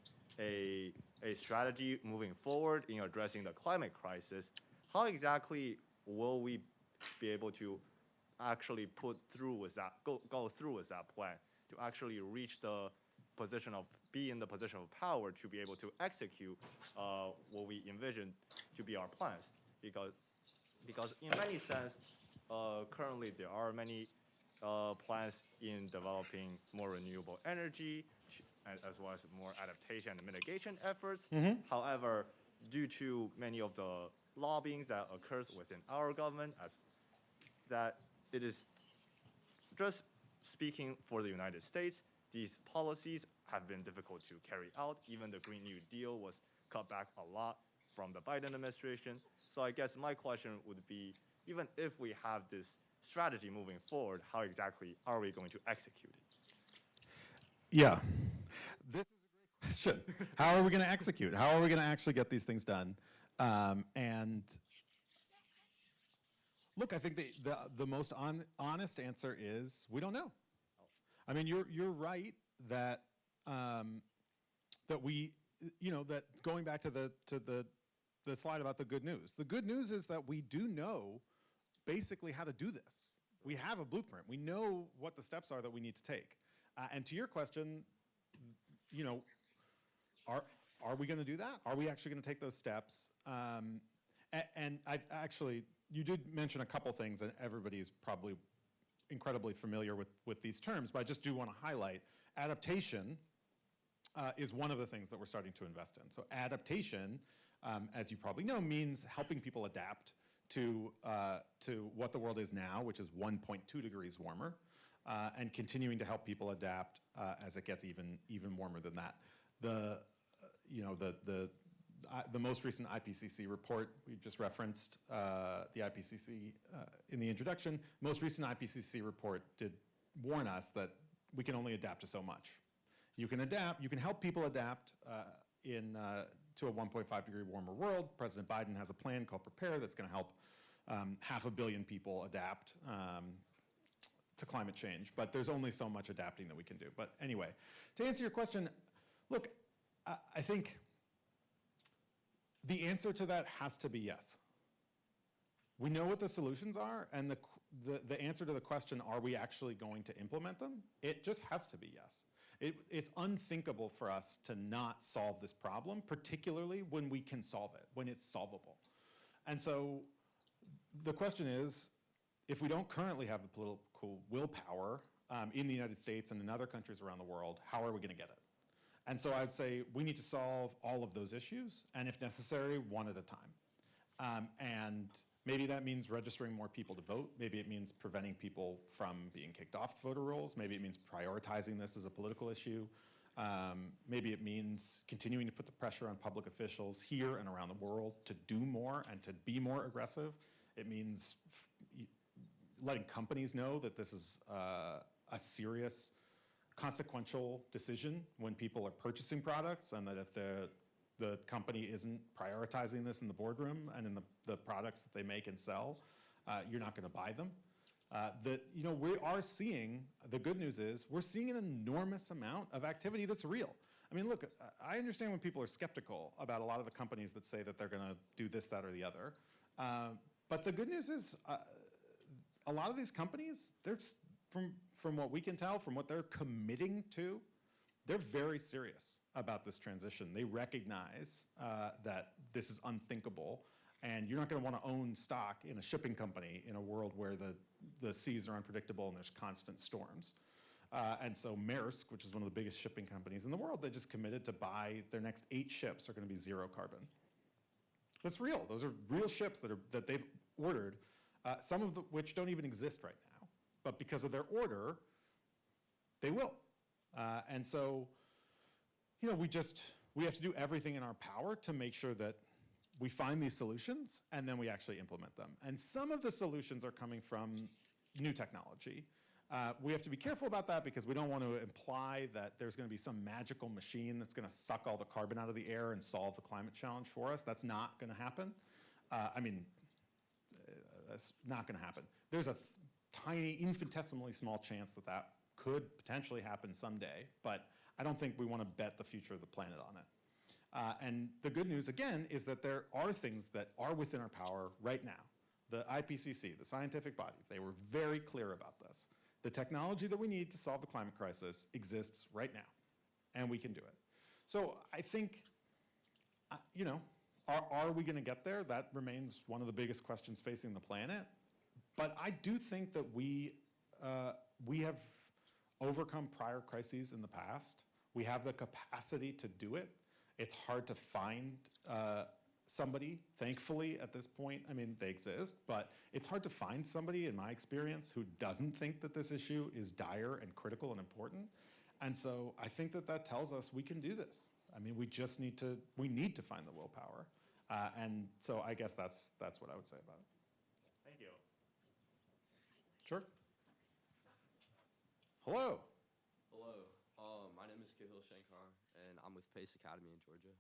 a, a strategy moving forward in addressing the climate crisis, how exactly will we be able to actually put through with that, go, go through with that plan to actually reach the position of, be in the position of power to be able to execute uh, what we envision to be our plans? Because because in many sense, uh, currently there are many uh, plans in developing more renewable energy, as well as more adaptation and mitigation efforts. Mm-hmm. However, due to many of the lobbying that occurs within our government, as that it is just speaking for the United States, these policies have been difficult to carry out. Even the Green New Deal was cut back a lot from the Biden administration. So I guess my question would be, even if we have this strategy moving forward, how exactly are we going to execute it? Yeah. This is a great question. How are we going to execute? How are we going to actually get these things done? Um, and look, I think the, the, the most on, honest answer is we don't know. I mean, you're, you're right that, um, that we, you know, that going back to the, to the, the slide about the good news, the good news is that we do know basically how to do this. We have a blueprint. We know what the steps are that we need to take. Uh, and to your question, you know, are, are we going to do that? Are we actually going to take those steps? Um, a- and I actually, you did mention a couple things, and everybody is probably incredibly familiar with, with these terms, but I just do want to highlight adaptation uh, is one of the things that we're starting to invest in. So adaptation, um, as you probably know, means helping people adapt to, uh, to what the world is now, which is 1.2 degrees warmer, uh, and continuing to help people adapt uh, as it gets even, even warmer than that. The, you know, the, the, I- the most recent IPCC report, we just referenced uh, the IPCC uh, in the introduction, most recent IPCC report did warn us that we can only adapt to so much. You can adapt, you can help people adapt uh, in, uh, to a 1.5 degree warmer world. President Biden has a plan called Prepare that's going to help um, half a billion people adapt um, to climate change, but there's only so much adapting that we can do. But anyway, to answer your question, look, I, think the answer to that has to be yes. We know what the solutions are, and the, the, the answer to the question, are we actually going to implement them? It just has to be yes. It, it's unthinkable for us to not solve this problem, particularly when we can solve it, when it's solvable. And so the question is, if we don't currently have the political willpower um, in the United States and in other countries around the world, how are we going to get it? And so I'd say we need to solve all of those issues, and if necessary, one at a time. Um, and maybe that means registering more people to vote. Maybe it means preventing people from being kicked off voter rolls. Maybe it means prioritizing this as a political issue. Um, maybe it means continuing to put the pressure on public officials here and around the world to do more and to be more aggressive. It means letting companies know that this is uh, a serious consequential decision when people are purchasing products and that if the, the company isn't prioritizing this in the boardroom and in the, the products that they make and sell, uh, you're not going to buy them. Uh, that, you know, we are seeing, the good news is, we're seeing an enormous amount of activity that's real. I mean, look, I understand when people are skeptical about a lot of the companies that say that they're going to do this, that, or the other. Uh, but the good news is, uh, a lot of these companies, they're, from, from what we can tell, from what they're committing to, they're very serious about this transition. They recognize uh, that this is unthinkable, and you're not going to want to own stock in a shipping company in a world where the, the seas are unpredictable and there's constant storms. Uh, and so Maersk, which is one of the biggest shipping companies in the world, they just committed to buy their next eight ships are going to be zero carbon. That's real. Those are real ships that, are, that they've ordered, uh, some of the, which don't even exist right now. But because of their order, they will. Uh, and so, you know, we just, we have to do everything in our power to make sure that we find these solutions and then we actually implement them. And some of the solutions are coming from new technology. Uh, we have to be careful about that because we don't want to imply that there's going to be some magical machine that's going to suck all the carbon out of the air and solve the climate challenge for us. That's not going to happen. Uh, I mean, uh, that's not going to happen. There's a tiny, infinitesimally small chance that that could potentially happen someday, but I don't think we want to bet the future of the planet on it. Uh, and the good news, again, is that there are things that are within our power right now. The IPCC, the scientific body, they were very clear about this. The technology that we need to solve the climate crisis exists right now, and we can do it. So I think, uh, you know, are, are we going to get there? That remains one of the biggest questions facing the planet. But I do think that we, uh, we have overcome prior crises in the past. We have the capacity to do it. It's hard to find uh, somebody, thankfully, at this point. I mean, they exist, but it's hard to find somebody, in my experience, who doesn't think that this issue is dire and critical and important. And so I think that that tells us we can do this. I mean, we just need to, we need to find the willpower. Uh, and so I guess that's, that's what I would say about it. Thank you. Sure. Hello. Hello, um, my name is Kahil Shankar, and I'm with Pace Academy in Georgia.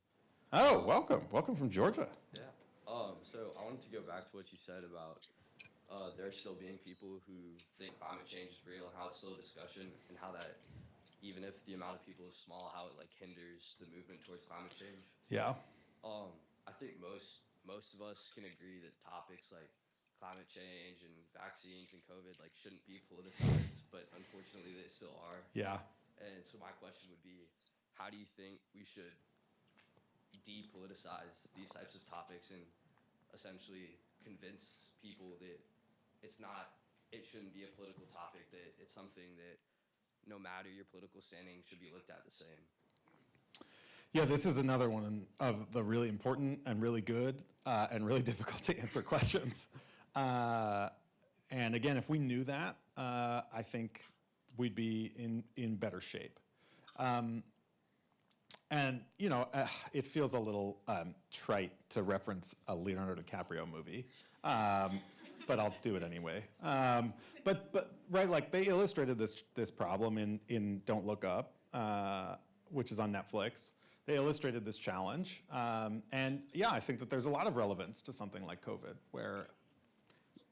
Oh, welcome. Welcome from Georgia. Yeah. Um, so I wanted to go back to what you said about uh, there still being people who think climate change is real and how it's still a discussion and how that even if the amount of people is small, how it like hinders the movement towards climate change. Yeah. Um, I think most most of us can agree that topics like climate change and vaccines and COVID like shouldn't be politicized, but unfortunately they still are. Yeah. And so my question would be, how do you think we should depoliticize these types of topics and essentially convince people that it's not, it shouldn't be a political topic, that it's something that no matter your political standing should be looked at the same? Yeah, this is another one of the really important and really good uh, and really [laughs] difficult to answer questions. Uh, and again, if we knew that, uh, I think we'd be in, in better shape. Um, and, you know, uh, it feels a little um, trite to reference a Leonardo DiCaprio movie, um, but I'll do it anyway. Um, but, but, right, like they illustrated this, this problem in, in Don't Look Up, uh, which is on Netflix. They illustrated this challenge. Um, and yeah, I think that there's a lot of relevance to something like COVID, where,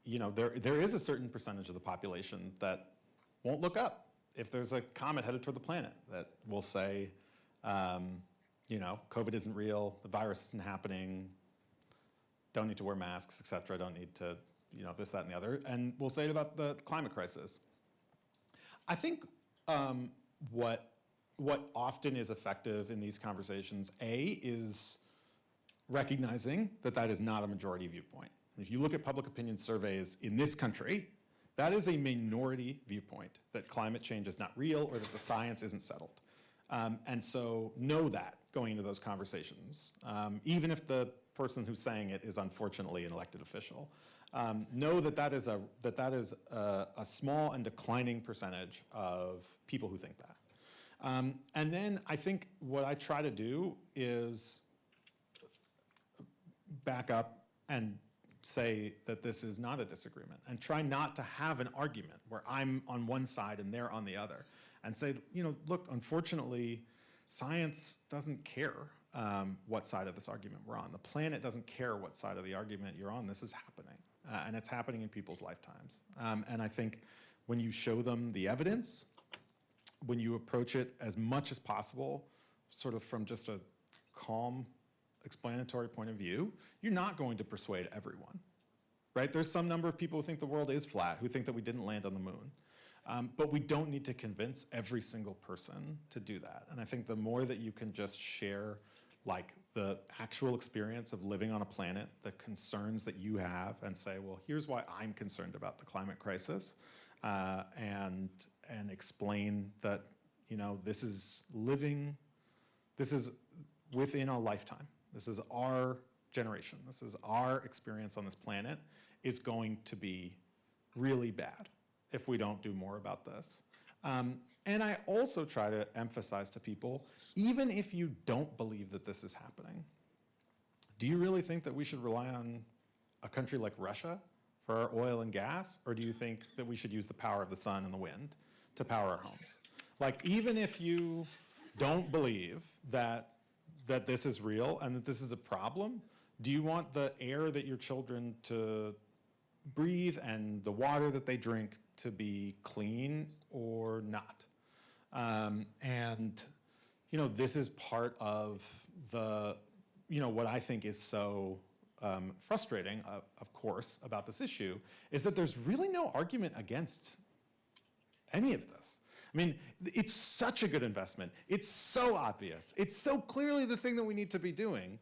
you know, there, there is a certain percentage of the population that won't look up if there's a comet headed toward the planet that will say, um, you know, COVID isn't real, the virus isn't happening, don't need to wear masks, et cetera, don't need to, you know, this, that, and the other. And we'll say it about the climate crisis. I think um, what, what often is effective in these conversations, A, is recognizing that that is not a majority viewpoint. If you look at public opinion surveys in this country, that is a minority viewpoint, that climate change is not real or that the science isn't settled. Um, and so know that going into those conversations, um, even if the person who's saying it is unfortunately an elected official. Um, know that that is, a, that that is a, a, small and declining percentage of people who think that. Um, and then I think what I try to do is back up and say that this is not a disagreement and try not to have an argument where I'm on one side and they're on the other and say, you know, look, unfortunately, science doesn't care um, what side of this argument we're on. The planet doesn't care what side of the argument you're on. This is happening, uh, and it's happening in people's lifetimes. Um, and I think when you show them the evidence, when you approach it as much as possible, sort of from just a calm, explanatory point of view, you're not going to persuade everyone, right? There's some number of people who think the world is flat, who think that we didn't land on the moon. Um, but we don't need to convince every single person to do that. And I think the more that you can just share like the actual experience of living on a planet, the concerns that you have, and say, well, here's why I'm concerned about the climate crisis, uh, and and explain that you know this is living, this is within a lifetime. This is our generation. This is our experience on this planet is going to be really bad if we don't do more about this. Um, and I also try to emphasize to people, even if you don't believe that this is happening, do you really think that we should rely on a country like Russia for our oil and gas? Or do you think that we should use the power of the sun and the wind to power our homes? Like, even if you don't believe that, that this is real and that this is a problem, do you want the air that your children to breathe and the water that they drink to be clean or not. Um, and, you know, this is part of the, you know, what I think is so um, frustrating, uh, of course, about this issue, is that there's really no argument against any of this. I mean, it's such a good investment. It's so obvious. It's so clearly the thing that we need to be doing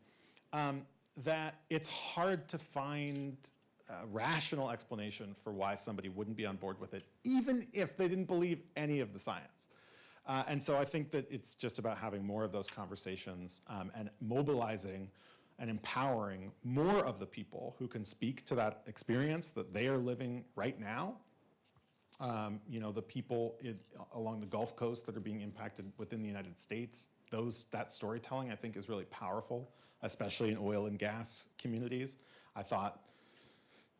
um, that it's hard to find a rational explanation for why somebody wouldn't be on board with it, even if they didn't believe any of the science. Uh, and so I think that it's just about having more of those conversations um, and mobilizing and empowering more of the people who can speak to that experience that they are living right now. Um, you know, the people in, along the Gulf Coast that are being impacted within the United States, those, that storytelling I think is really powerful, especially in oil and gas communities. I thought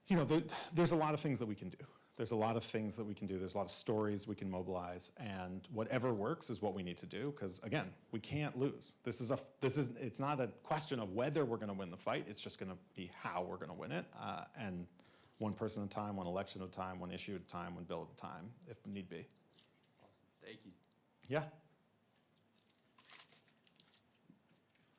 you know, there, there's a lot of things that we can do. There's a lot of things that we can do. There's a lot of stories we can mobilize, and whatever works is what we need to do. Because again, we can't lose. This is a. This is. It's not a question of whether we're going to win the fight. It's just going to be how we're going to win it. Uh, and one person at a time, one election at a time, one issue at a time, one bill at a time, if need be. Thank you. Yeah.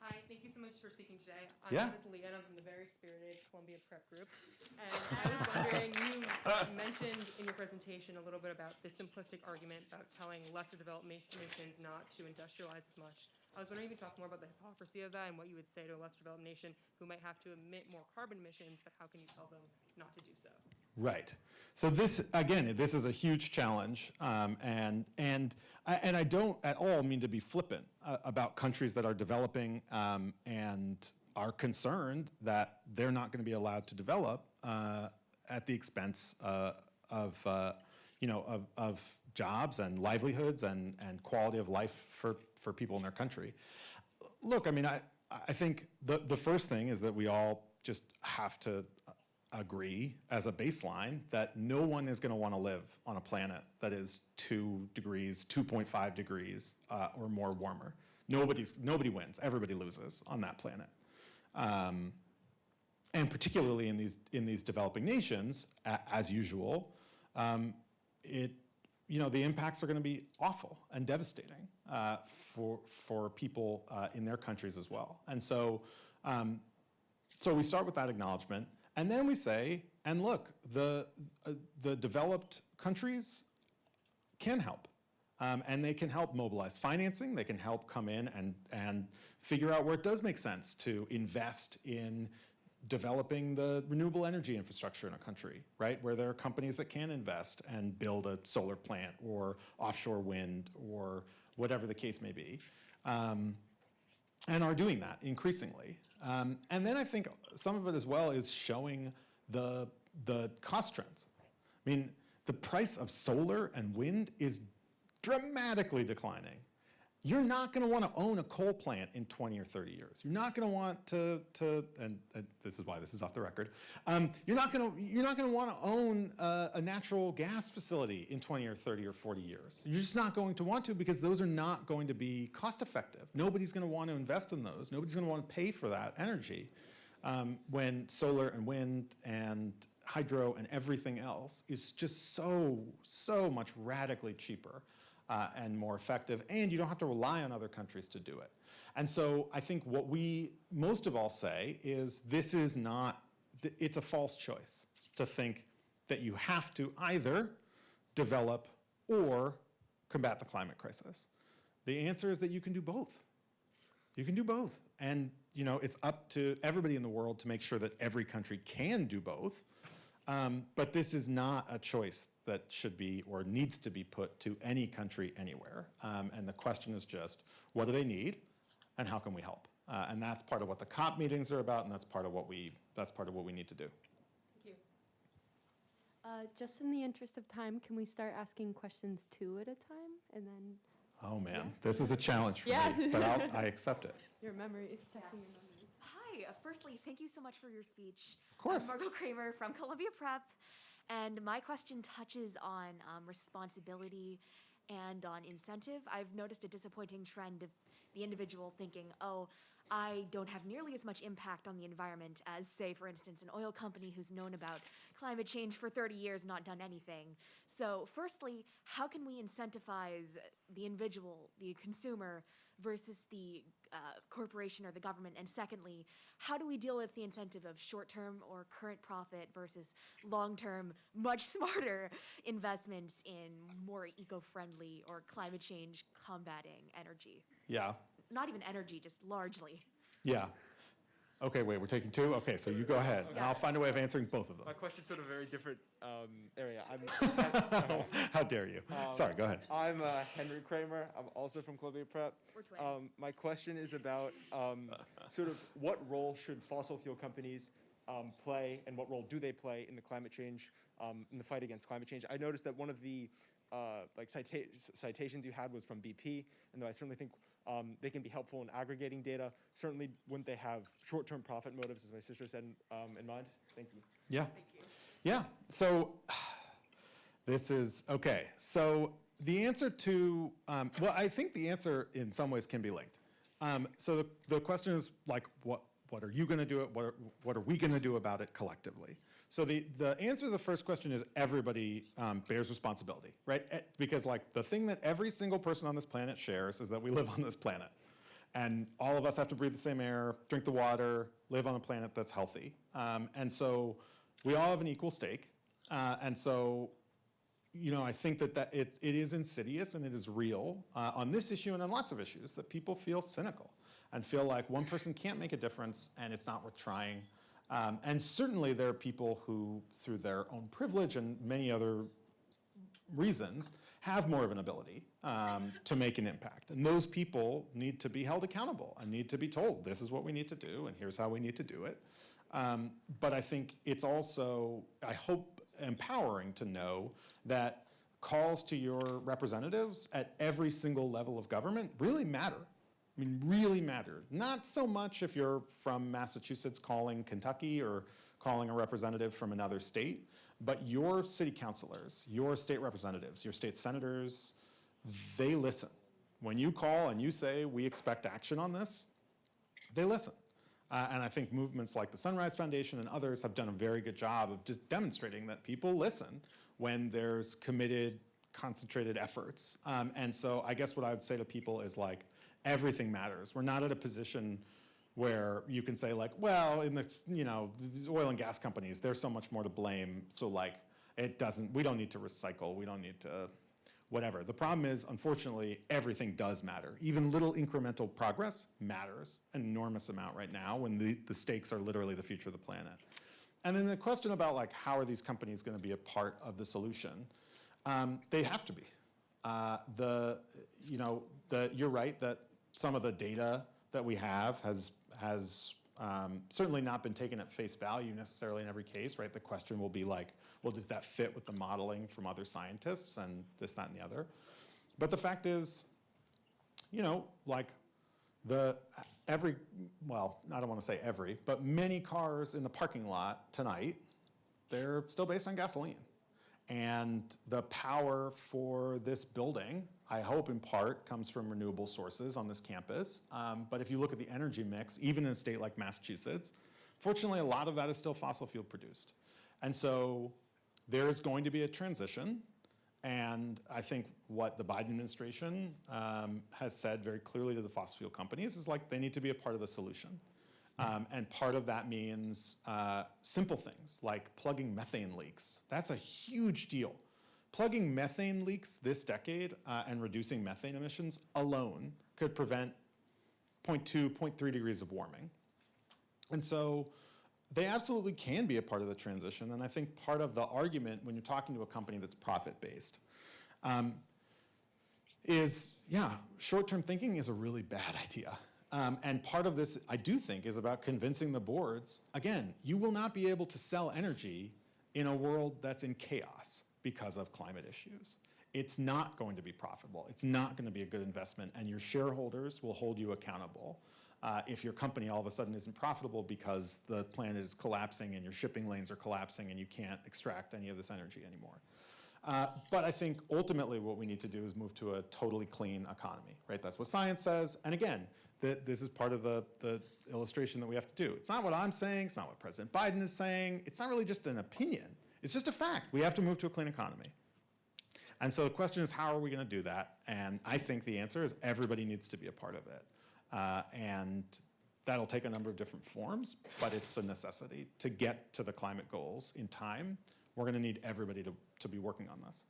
Hi, thank you so much for speaking today. My Yeah. name is Leah, and I'm from the very spirited Columbia Prep Group. And I was wondering, you [laughs] mentioned in your presentation a little bit about the simplistic argument about telling lesser developed nations not to industrialize as much. I was wondering if you could talk more about the hypocrisy of that and what you would say to a less developed nation who might have to emit more carbon emissions, but how can you tell them not to do so? Right. So this, again, this is a huge challenge, um, and, and, I- and I don't at all mean to be flippant uh, about countries that are developing um, and are concerned that they're not going to be allowed to develop uh, at the expense uh, of, uh, you know, of, of jobs and livelihoods and, and quality of life for, for people in their country. Look, I mean, I, I think the, the first thing is that we all just have to agree as a baseline that no one is going to want to live on a planet that is two degrees, 2.5 degrees uh, or more warmer. Nobody's, nobody wins. Everybody loses on that planet. Um, and particularly in these, in these developing nations, as usual, um, it, you know, the impacts are going to be awful and devastating uh, for, for people uh, in their countries as well. And so, um, so we start with that acknowledgement, and then we say, and look, the, uh, the developed countries can help. Um, and they can help mobilize financing, they can help come in and, and figure out where it does make sense to invest in developing the renewable energy infrastructure in a country, right? Where there are companies that can invest and build a solar plant or offshore wind or whatever the case may be. Um, and are doing that increasingly. Um, and then I think some of it as well is showing the, the cost trends. I mean, the price of solar and wind is dramatically declining. You're not going to want to own a coal plant in 20 or 30 years. You're not going to want to, to and, and this is why this is off the record. Um, you're not going to, you're not going to want to own a, a natural gas facility in 20 or 30 or 40 years. You're just not going to want to because those are not going to be cost effective. Nobody's going to want to invest in those. Nobody's going to want to pay for that energy um, when solar and wind and hydro and everything else is just so, so much radically cheaper uh, and more effective, and you don't have to rely on other countries to do it. And so I think what we most of all say is this is not, it's a false choice to think that you have to either develop or combat the climate crisis. The answer is that you can do both. You can do both. And you know, it's up to everybody in the world to make sure that every country can do both. Um, but this is not a choice that should be or needs to be put to any country anywhere. Um, and the question is just, what do they need and how can we help? Uh, and that's part of what the COP meetings are about and that's part of what we, that's part of what we need to do. Thank you. Uh, just in the interest of time, can we start asking questions two at a time? And then Oh man, this is a challenge for Yeah. me, but I'll, [laughs] I accept it. your memory, testing your memory. Hi. Uh, firstly, thank you so much for your speech. Of course. I'm Margot Kramer from Columbia Prep, and my question touches on um, responsibility and on incentive. I've noticed a disappointing trend of the individual thinking, oh, I don't have nearly as much impact on the environment as, say, for instance, an oil company who's known about climate change for 30 years, not done anything. So, firstly, how can we incentivize the individual, the consumer, versus the uh, corporation or the government? And secondly, how do we deal with the incentive of short term or current profit versus long term, much [laughs] smarter investments in more eco friendly or climate change combating energy? Yeah, Not even energy, just largely. yeah. Okay, wait, we're taking two? Okay, so you go ahead, and I'll find a way of answering both of them. My question's sort of a very different um, area. I'm, [laughs] How dare you? Um, Sorry, go ahead. I'm uh, Henry Kramer. I'm also from Columbia Prep. We're twins. Um, my question is about um, sort of what role should fossil fuel companies um, play, and what role do they play in the climate change, um, in the fight against climate change? I noticed that one of the uh, like cita- citations you had was from BP, and though I certainly think um, they can be helpful in aggregating data, certainly wouldn't they have short-term profit motives, as my sister said, um, in mind? Thank you. Yeah. Thank you. Yeah, so this is, okay, so the answer to, um, well, I think the answer in some ways can be linked. Um, so the, the question is like, what, what are you gonna do it, what are, what are we gonna do about it collectively? So the, the answer to the first question is everybody um, bears responsibility, right? Eh, Because like the thing that every single person on this planet shares is that we live on this planet. And all of us have to breathe the same air, drink the water, live on a planet that's healthy. Um, and so we all have an equal stake. Uh, and so, you know, I think that, that it, it is insidious and it is real uh, on this issue and on lots of issues that people feel cynical and feel like one person can't make a difference and it's not worth trying. Um, and certainly there are people who, through their own privilege and many other reasons, have more of an ability um, to make an impact. And those people need to be held accountable and need to be told, this is what we need to do and here's how we need to do it. Um, but I think it's also, I hope, empowering to know that calls to your representatives at every single level of government really matter. I mean, really matter. Not so much if you're from Massachusetts calling Kentucky or calling a representative from another state, but your city councilors, your state representatives, your state senators, they listen. When you call and you say, we expect action on this, they listen. Uh, and I think movements like the Sunrise Foundation and others have done a very good job of just demonstrating that people listen when there's committed, concentrated efforts. Um, and so I guess what I would say to people is like, everything matters. We're not at a position where you can say like, well, in the, you know, these oil and gas companies, there's so much more to blame. So like, it doesn't, we don't need to recycle. We don't need to, whatever. The problem is, unfortunately, everything does matter. Even little incremental progress matters an enormous amount right now when the, the stakes are literally the future of the planet. And then the question about like, how are these companies gonna be a part of the solution? Um, they have to be. Uh, the, you know, the, you're right that some of the data that we have has, has um, certainly not been taken at face value necessarily in every case, right? The question will be like, well, does that fit with the modeling from other scientists and this, that, and the other? But the fact is, you know, like the, every, well, I don't want to say every, but many cars in the parking lot tonight, they're still based on gasoline. And the power for this building, I hope in part, comes from renewable sources on this campus. Um, but if you look at the energy mix, even in a state like Massachusetts, fortunately a lot of that is still fossil fuel produced. And so there's going to be a transition. And I think what the Biden administration um, has said very clearly to the fossil fuel companies is like they need to be a part of the solution. Um, and part of that means uh, simple things like plugging methane leaks. That's a huge deal. Plugging methane leaks this decade uh, and reducing methane emissions alone could prevent 0.2, 0.3 degrees of warming. And so they absolutely can be a part of the transition. And I think part of the argument when you're talking to a company that's profit-based um, is, yeah, short-term thinking is a really bad [laughs] idea. Um, and part of this, I do think, is about convincing the boards, again, you will not be able to sell energy in a world that's in chaos because of climate issues. It's not going to be profitable. It's not going to be a good investment, and your shareholders will hold you accountable. Uh, if your company all of a sudden isn't profitable because the planet is collapsing and your shipping lanes are collapsing and you can't extract any of this energy anymore. Uh, but I think ultimately what we need to do is move to a totally clean economy, right? That's what science says. And again, that this is part of the, the illustration that we have to do. It's not what I'm saying, it's not what President Biden is saying, it's not really just an opinion, it's just a fact. We have to move to a clean economy. And so the question is, how are we gonna do that? And I think the answer is everybody needs to be a part of it. Uh, and that'll take a number of different forms, but it's a necessity to get to the climate goals in time. We're gonna need everybody to, to be working on this.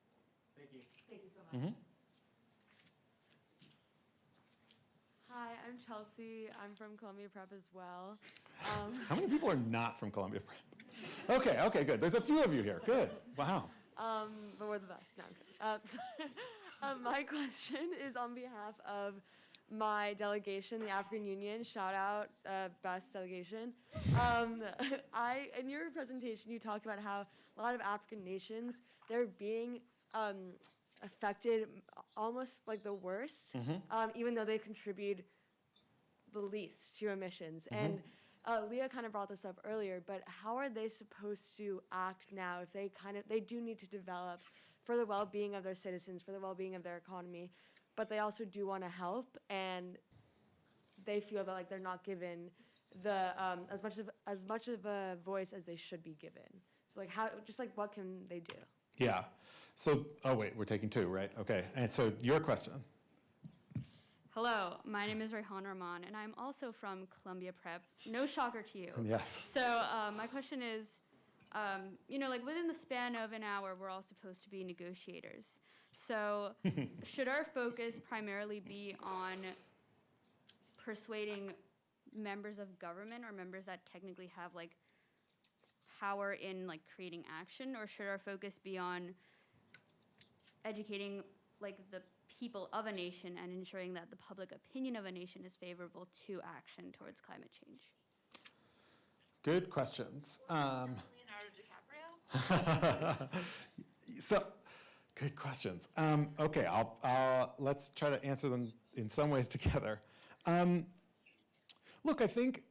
Thank you Thank you so much. Hi, I'm Chelsea. I'm from Columbia Prep as well. Um, How many people are not from Columbia Prep? Okay, okay, good. There's a few of you here. Good. Wow. um, but we're the best. No. Um, um, [laughs] my question is on behalf of my delegation, the African Union. Shout out, uh, best delegation. Um, [laughs] I, in your presentation, you talked about how a lot of African nations they're being um, affected almost like the worst, um, even though they contribute the least to emissions. And uh, Leah kind of brought this up earlier, but how are they supposed to act now if they kind of they do need to develop for the well-being of their citizens, for the well-being of their economy, but they also do want to help and they feel that like they're not given the um, as much of as much of a voice as they should be given. So like how just like what can they do? Yeah. So, oh wait, we're taking two, right? Okay. And so your question. Hello, my name is Rayhan Rahman, and I'm also from Columbia Prep. No shocker to you. Yes. So uh, my question is, um, you know, like within the span of an hour, we're all supposed to be negotiators. So [laughs] should our focus primarily be on persuading members of government or members that technically have like power in like creating action, or should our focus be on educating like the people of a nation and ensuring that the public opinion of a nation is favorable to action towards climate change? Good questions. Um, Leonardo DiCaprio? [laughs] so, good questions. Um, okay, I'll, I'll, let's try to answer them in some ways [laughs] together. Um, look, I think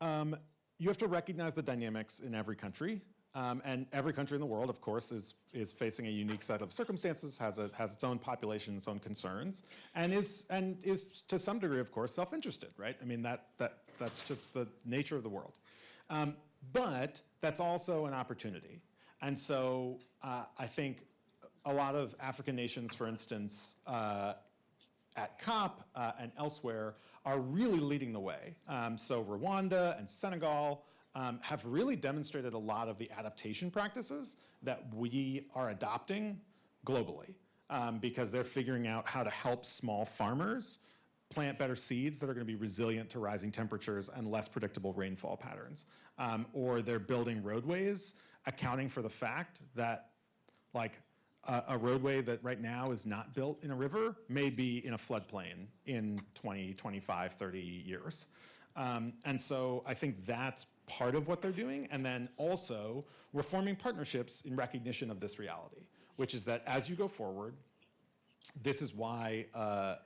um, you have to recognize the dynamics in every country. Um, and every country in the world, of course, is, is facing a unique set of circumstances, has, a, has its own population, its own concerns, and is, and is to some degree, of course, self-interested, right? I mean, that, that, that's just the nature of the world. Um, but that's also an opportunity. And so uh, I think a lot of African nations, for instance, uh, at COP uh, and elsewhere are really leading the way. Um, so Rwanda and Senegal um, have really demonstrated a lot of the adaptation practices that we are adopting globally um, because they're figuring out how to help small farmers plant better seeds that are going to be resilient to rising temperatures and less predictable rainfall patterns. Um, or they're building roadways accounting for the fact that like a, a roadway that right now is not built in a river may be in a floodplain in 20, 25, 30 years. Um, and so I think that's part of what they're doing. And then also we're forming partnerships in recognition of this reality, which is that as you go forward, this is why uh,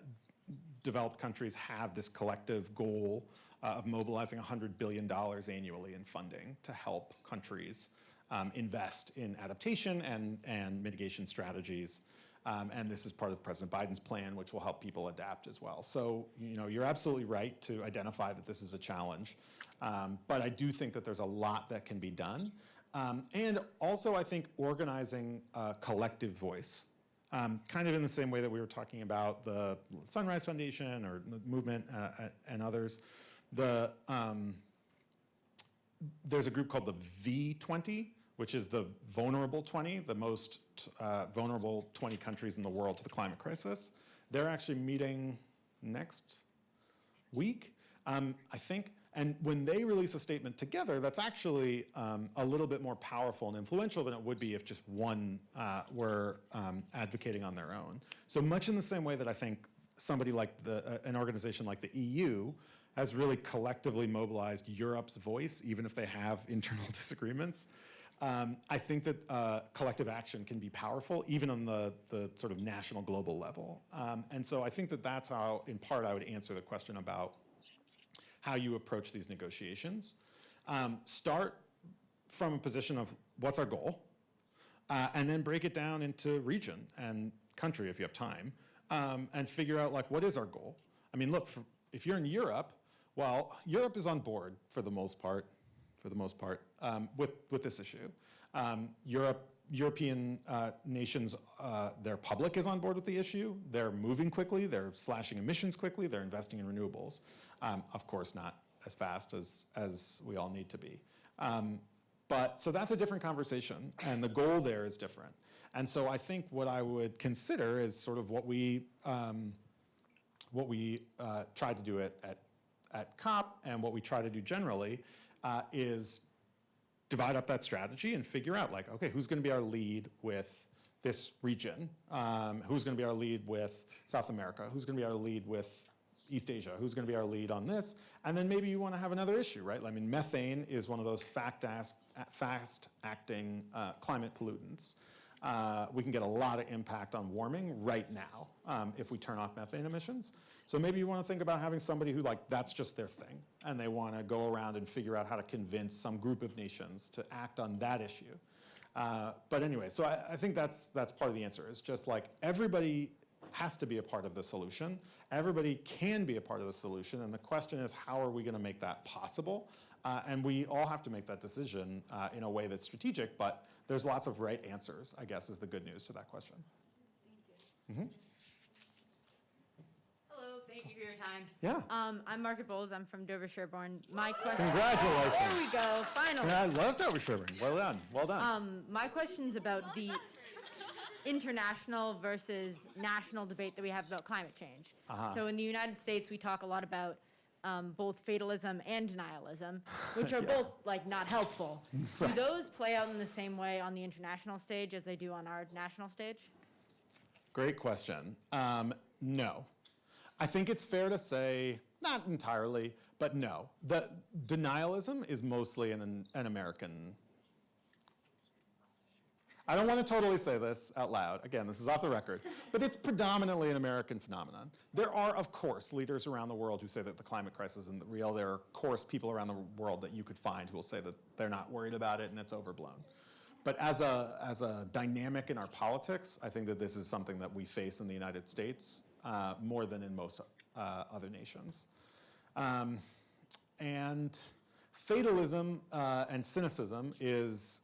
developed countries have this collective goal uh, of mobilizing $100 billion annually in funding to help countries um, invest in adaptation and, and mitigation strategies. Um, and this is part of President Biden's plan, which will help people adapt as well. So, you know, you're absolutely right to identify that this is a challenge. Um, but I do think that there's a lot that can be done. Um, and also, I think organizing a collective voice, um, kind of in the same way that we were talking about the Sunrise Foundation or movement uh, uh and others. The, um, there's a group called the V20, which is the vulnerable 20, the most uh, vulnerable 20 countries in the world to the climate crisis. They're actually meeting next week, um, I think. And when they release a statement together, that's actually um, a little bit more powerful and influential than it would be if just one uh, were um, advocating on their own. So much in the same way that I think somebody like the, uh, an organization like the EU has really collectively mobilized Europe's voice, even if they have [laughs] internal disagreements. Um, I think that uh, collective action can be powerful, even on the, the sort of national global level. Um, and so I think that that's how, in part, I would answer the question about how you approach these negotiations. Um, start from a position of what's our goal, uh, and then break it down into region and country if you have time, um, and figure out like what is our goal. I mean, look, for, if you're in Europe, well, Europe is on board for the most part, for the most part, um, with, with this issue. Um, Europe, European uh, nations, uh, their public is on board with the issue. They're moving quickly, they're slashing emissions quickly, they're investing in renewables. Um, of course, not as fast as, as we all need to be. Um, but, so that's a different conversation, and the goal there is different. And so I think what I would consider is sort of what we, um, what we uh, try to do at, at, at COP and what we try to do generally uh, is divide up that strategy and figure out like, okay, who's gonna be our lead with this region? Um, who's gonna be our lead with South America? Who's gonna be our lead with East Asia? Who's gonna be our lead on this? And then maybe you wanna have another issue, right? I mean, methane is one of those fast-acting uh, climate pollutants. Uh, we can get a lot of impact on warming right now um, if we turn off methane emissions. So maybe you want to think about having somebody who like, that's just their thing. And they want to go around and figure out how to convince some group of nations to act on that issue. Uh, but anyway, so I, I think that's, that's part of the answer. It's just like everybody has to be a part of the solution. Everybody can be a part of the solution. And the question is, how are we going to make that possible? Uh, and we all have to make that decision uh, in a way that's strategic, but there's lots of right answers, I guess, is the good news to that question. Mm -hmm. Hello, thank you for your time. Yeah. Um, I'm Margaret Bowles. I'm from Dover Sherborn. My question. Congratulations. There we go. Finally. Yeah, I love Dover Sherborn. Well done. Well done. Um, my question is about the international versus national debate that we have about climate change. Uh-huh. So in the United States, we talk a lot about um, both fatalism and denialism, [laughs] which are Yeah. both like not helpful. [laughs] Do those play out in the same way on the international stage as they do on our national stage? Great question. Um, no. I think it's fair to say, not entirely, but no. The denialism is mostly an, an American. I don't want to totally say this out loud. Again, this is off the record, but it's predominantly an American phenomenon. There are, of course, leaders around the world who say that the climate crisis isn't real. There are, of course, people around the world that you could find who will say that they're not worried about it and it's overblown. But as a, as a dynamic in our politics, I think that this is something that we face in the United States uh, more than in most uh, other nations. Um, and fatalism uh, and cynicism is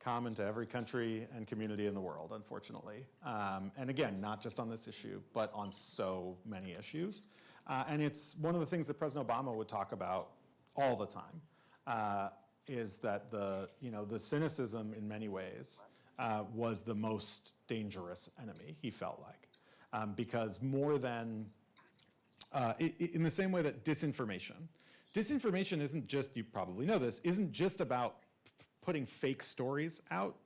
common to every country and community in the world, unfortunately. Um, and again, not just on this issue, but on so many issues. Uh, and it's one of the things that President Obama would talk about all the time, uh, is that the, you know, the cynicism in many ways uh, was the most dangerous enemy, he felt like. Um, because more than, uh, in the same way that disinformation, disinformation isn't just, you probably know this, isn't just about putting fake stories out.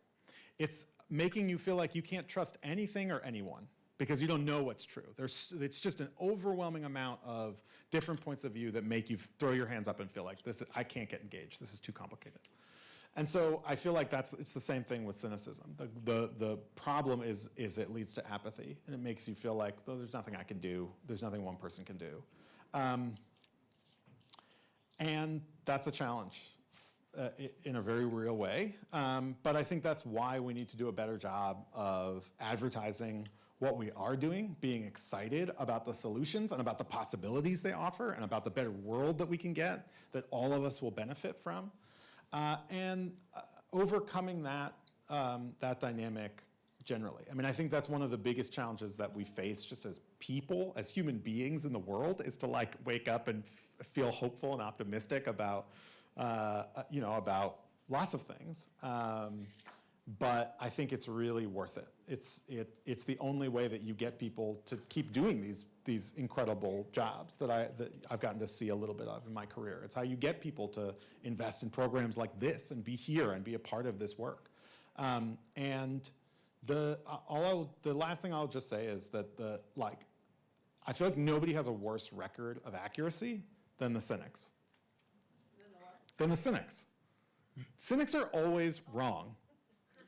It's making you feel like you can't trust anything or anyone because you don't know what's true. There's, it's just an overwhelming amount of different points of view that make you throw your hands up and feel like this, is, I can't get engaged. This is too complicated. And so I feel like that's, it's the same thing with cynicism. The, the, the problem is, is it leads to apathy and it makes you feel like, there's nothing I can do. There's nothing one person can do. Um, and that's a challenge uh, in a very real way. Um, but I think that's why we need to do a better job of advertising what we are doing, being excited about the solutions and about the possibilities they offer and about the better world that we can get that all of us will benefit from. Uh, and uh, overcoming that, um, that dynamic generally. I mean, I think that's one of the biggest challenges that we face just as people, as human beings in the world, is to like wake up and feel hopeful and optimistic about, uh, you know, about lots of things. Um, but I think it's really worth it. It's, it, it's the only way that you get people to keep doing these, these incredible jobs that, I, that I've gotten to see a little bit of in my career. It's how you get people to invest in programs like this and be here and be a part of this work. Um, and the, all I'll, the last thing I'll just say is that the, like, I feel like nobody has a worse record of accuracy than the cynics. Than the cynics. Cynics are always wrong.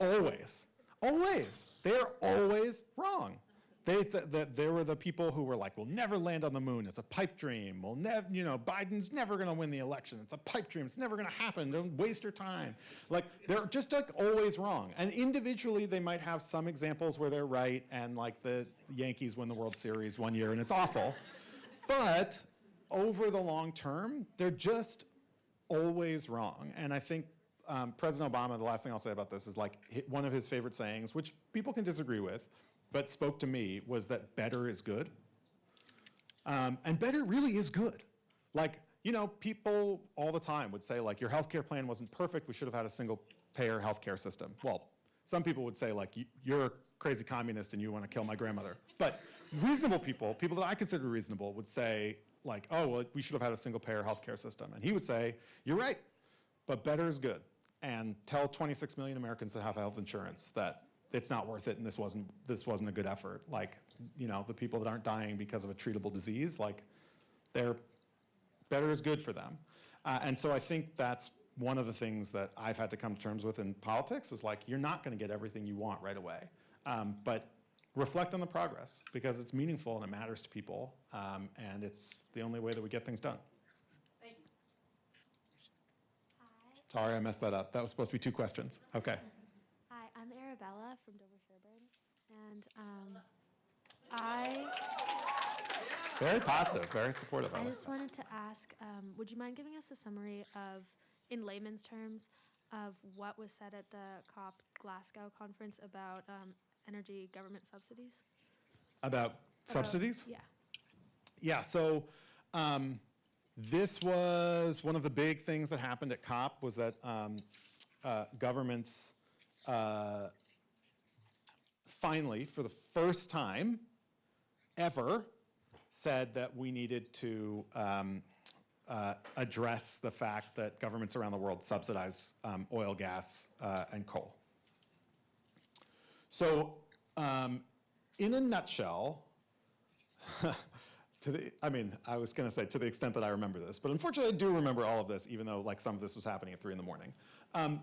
Always. Always. They are always wrong. They, th th they were the people who were like, we'll never land on the moon. It's a pipe dream. We'll never, you know, Biden's never going to win the election. It's a pipe dream. It's never going to happen. Don't waste your time. Like, they're just like always wrong. And individually, they might have some examples where they're right and like the Yankees win the World Series one year and it's awful. But over the long term, they're just always wrong. And I think um, President Obama, the last thing I'll say about this is like one of his favorite sayings, which people can disagree with, but spoke to me, was that better is good. Um, and better really is good. Like, you know, people all the time would say like, your healthcare plan wasn't perfect, we should have had a single payer healthcare system. Well, some people would say like, "You- you're a crazy communist and you want to kill my grandmother. But reasonable people, people that I consider reasonable would say like, oh, well, we should have had a single payer healthcare system. And he would say, you're right, but better is good. And tell 26 million Americans that have health insurance that it's not worth it and this wasn't, this wasn't a good effort. Like, you know, the people that aren't dying because of a treatable disease, like, they're, better is good for them. Uh, and so I think that's one of the things that I've had to come to terms with in politics is like, you're not gonna get everything you want right away. Um, but reflect on the progress because it's meaningful and it matters to people. Um, and it's the only way that we get things done. Thank you. Hi. Sorry, I messed that up. That was supposed to be two questions. Okay. Hi, I'm Arabella from Dover Sherborn, and um, I Very positive, very supportive I just wanted to ask, um, would you mind giving us a summary of, in layman's terms, of what was said at the COP Glasgow conference about um, energy government subsidies? About About- subsidies? Yeah. Yeah, so um, this was one of the big things that happened at COP was that um, uh, governments uh, finally, for the first time ever, said that we needed to um, uh, address the fact that governments around the world subsidize um, oil, gas, uh, and coal. So um, in a nutshell, [laughs] to the, I mean, I was going to say to the extent that I remember this, but unfortunately I do remember all of this, even though like some of this was happening at three in the morning. Um,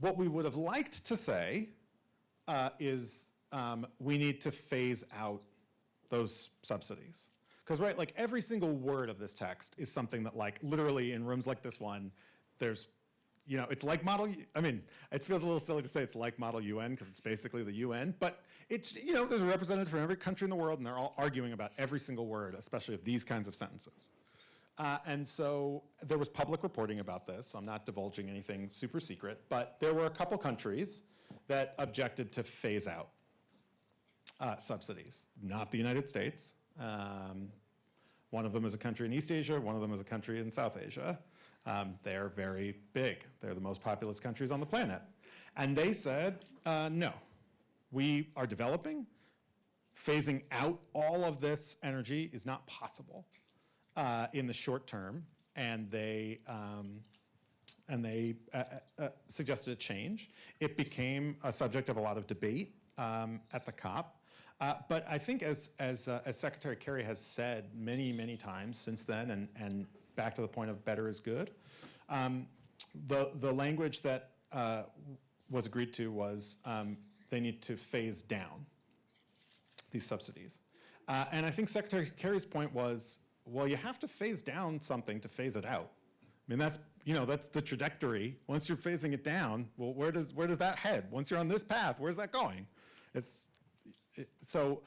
what we would have liked to say uh, is um, we need to phase out those subsidies. Because right, like every single word of this text is something that like literally in rooms like this one, there's, you know, it's like model, I mean, it feels a little silly to say it's like model UN because it's basically the UN, but it's, you know, there's a representative from every country in the world and they're all arguing about every single word, especially of these kinds of sentences. Uh, and so there was public reporting about this. So I'm not divulging anything super secret, but there were a couple countries that objected to phase out uh, subsidies. Not the United States. Um, one of them is a country in East Asia. One of them is a country in South Asia. Um, they're very big. They're the most populous countries on the planet. And they said, uh, no, we are developing. Phasing out all of this energy is not possible uh, in the short term, and they um, and they uh, uh, suggested a change. It became a subject of a lot of debate um, at the COP. Uh, but I think as, as, uh, as Secretary Kerry has said many, many times since then, and, and back to the point of better is good, um, the, the language that uh, was agreed to was um, they need to phase down these subsidies. Uh, and I think Secretary Kerry's point was, well, you have to phase down something to phase it out. I mean, that's, you know, that's the trajectory. Once you're phasing it down, well, where does, where does that head? Once you're on this path, where's that going? It's, it, so,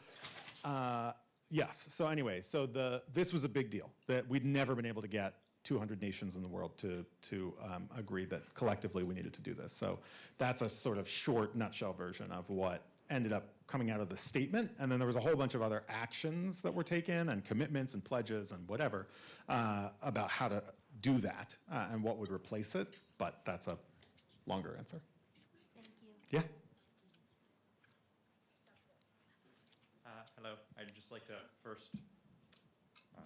uh, yes, so anyway, so the, this was a big deal, that we'd never been able to get 200 nations in the world to, to um, agree that collectively we needed to do this. So that's a sort of short nutshell version of what ended up coming out of the statement. And then there was a whole bunch of other actions that were taken and commitments and pledges and whatever uh, about how to do that uh, and what would replace it. But that's a longer answer. Thank you. Yeah? Uh, hello. I'd just like to first uh,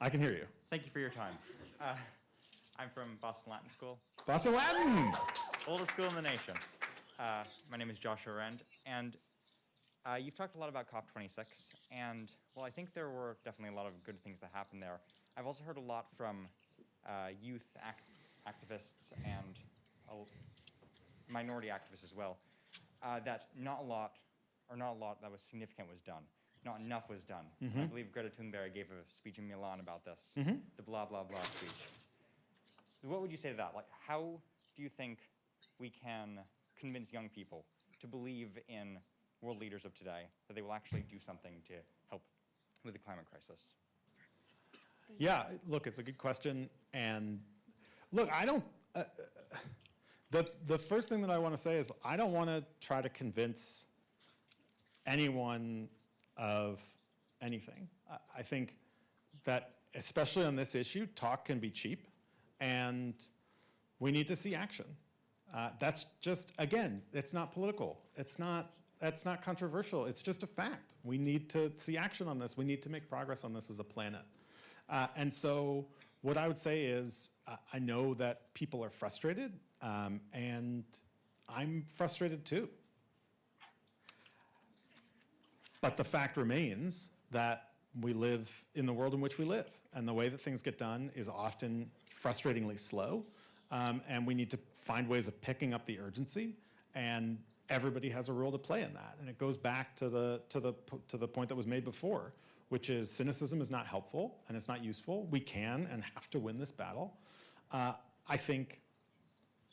I can hear you. thank you for your time. Uh, I'm from Boston Latin School, Boston Latin! oldest school in the nation. Uh, my name is Joshua Rend, and uh, you've talked a lot about COP26, and well, I think there were definitely a lot of good things that happened there. I've also heard a lot from uh, youth act- activists and minority activists as well uh, that not a lot, or not a lot that was significant was done. Not enough was done. I Mhm. believe Greta Thunberg gave a speech in Milan about this, Mhm. the blah blah blah speech. What would you say to that? Like, how do you think we can convince young people to believe in world leaders of today that they will actually do something to help with the climate crisis? Yeah, look, it's a good question. And look, I don't, uh, the, the first thing that I want to say is I don't want to try to convince anyone of anything. I, think that, especially on this issue, talk can be cheap and we need to see action. Uh, that's just, again, it's not political. It's not, that's not controversial. It's just a fact. We need to see action on this. We need to make progress on this as a planet. Uh, and so what I would say is uh, I know that people are frustrated um, and I'm frustrated too. But the fact remains that we live in the world in which we live and the way that things get done is often frustratingly slow. Um, and we need to find ways of picking up the urgency and everybody has a role to play in that. And it goes back to the to the to the point that was made before which is cynicism is not helpful and it's not useful. We can and have to win this battle. Uh, i think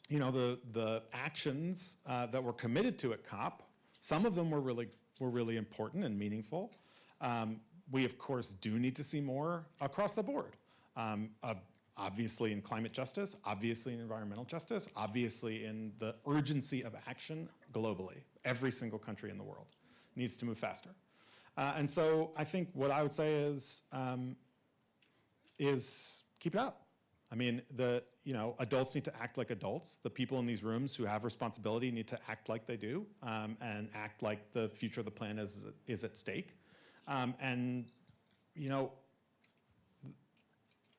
you know the the actions uh, that were committed to at cop some of them were really were really important and meaningful um, we of course do need to see more across the board um, uh, obviously in climate justice, obviously in environmental justice, obviously in the urgency of action globally. Every single country in the world needs to move faster. Uh, and so I think what I would say is, um, is keep it up. I mean, the, you know, adults need to act like adults. The people in these rooms who have responsibility need to act like they do um, and act like the future of the planet is, is at stake. Um, and, you know,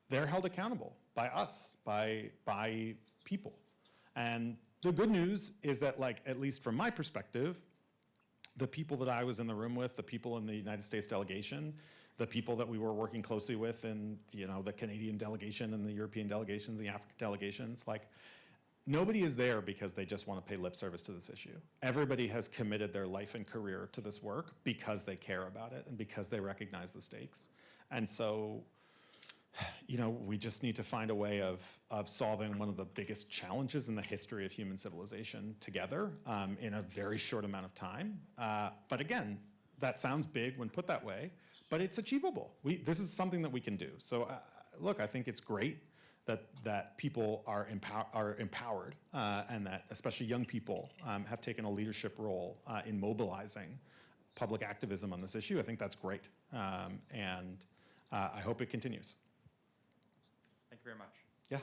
they're held accountable by us, by, by people. And the good news is that, like, at least from my perspective, the people that I was in the room with, the people in the United States delegation, the people that we were working closely with in, you know, the Canadian delegation and the European delegations, the African delegations, like, nobody is there because they just want to pay lip service to this issue. Everybody has committed their life and career to this work because they care about it and because they recognize the stakes. And so, you know, we just need to find a way of, of solving one of the biggest challenges in the history of human civilization together um, in a very short amount of time. Uh, but again, that sounds big when put that way, but it's achievable. We, this is something that we can do. So uh, look, I think it's great that, that people are, empower, are empowered uh, and that especially young people um, have taken a leadership role uh, in mobilizing public activism on this issue. I think that's great. Um, and uh, I hope it continues. Thank you very much. Yeah.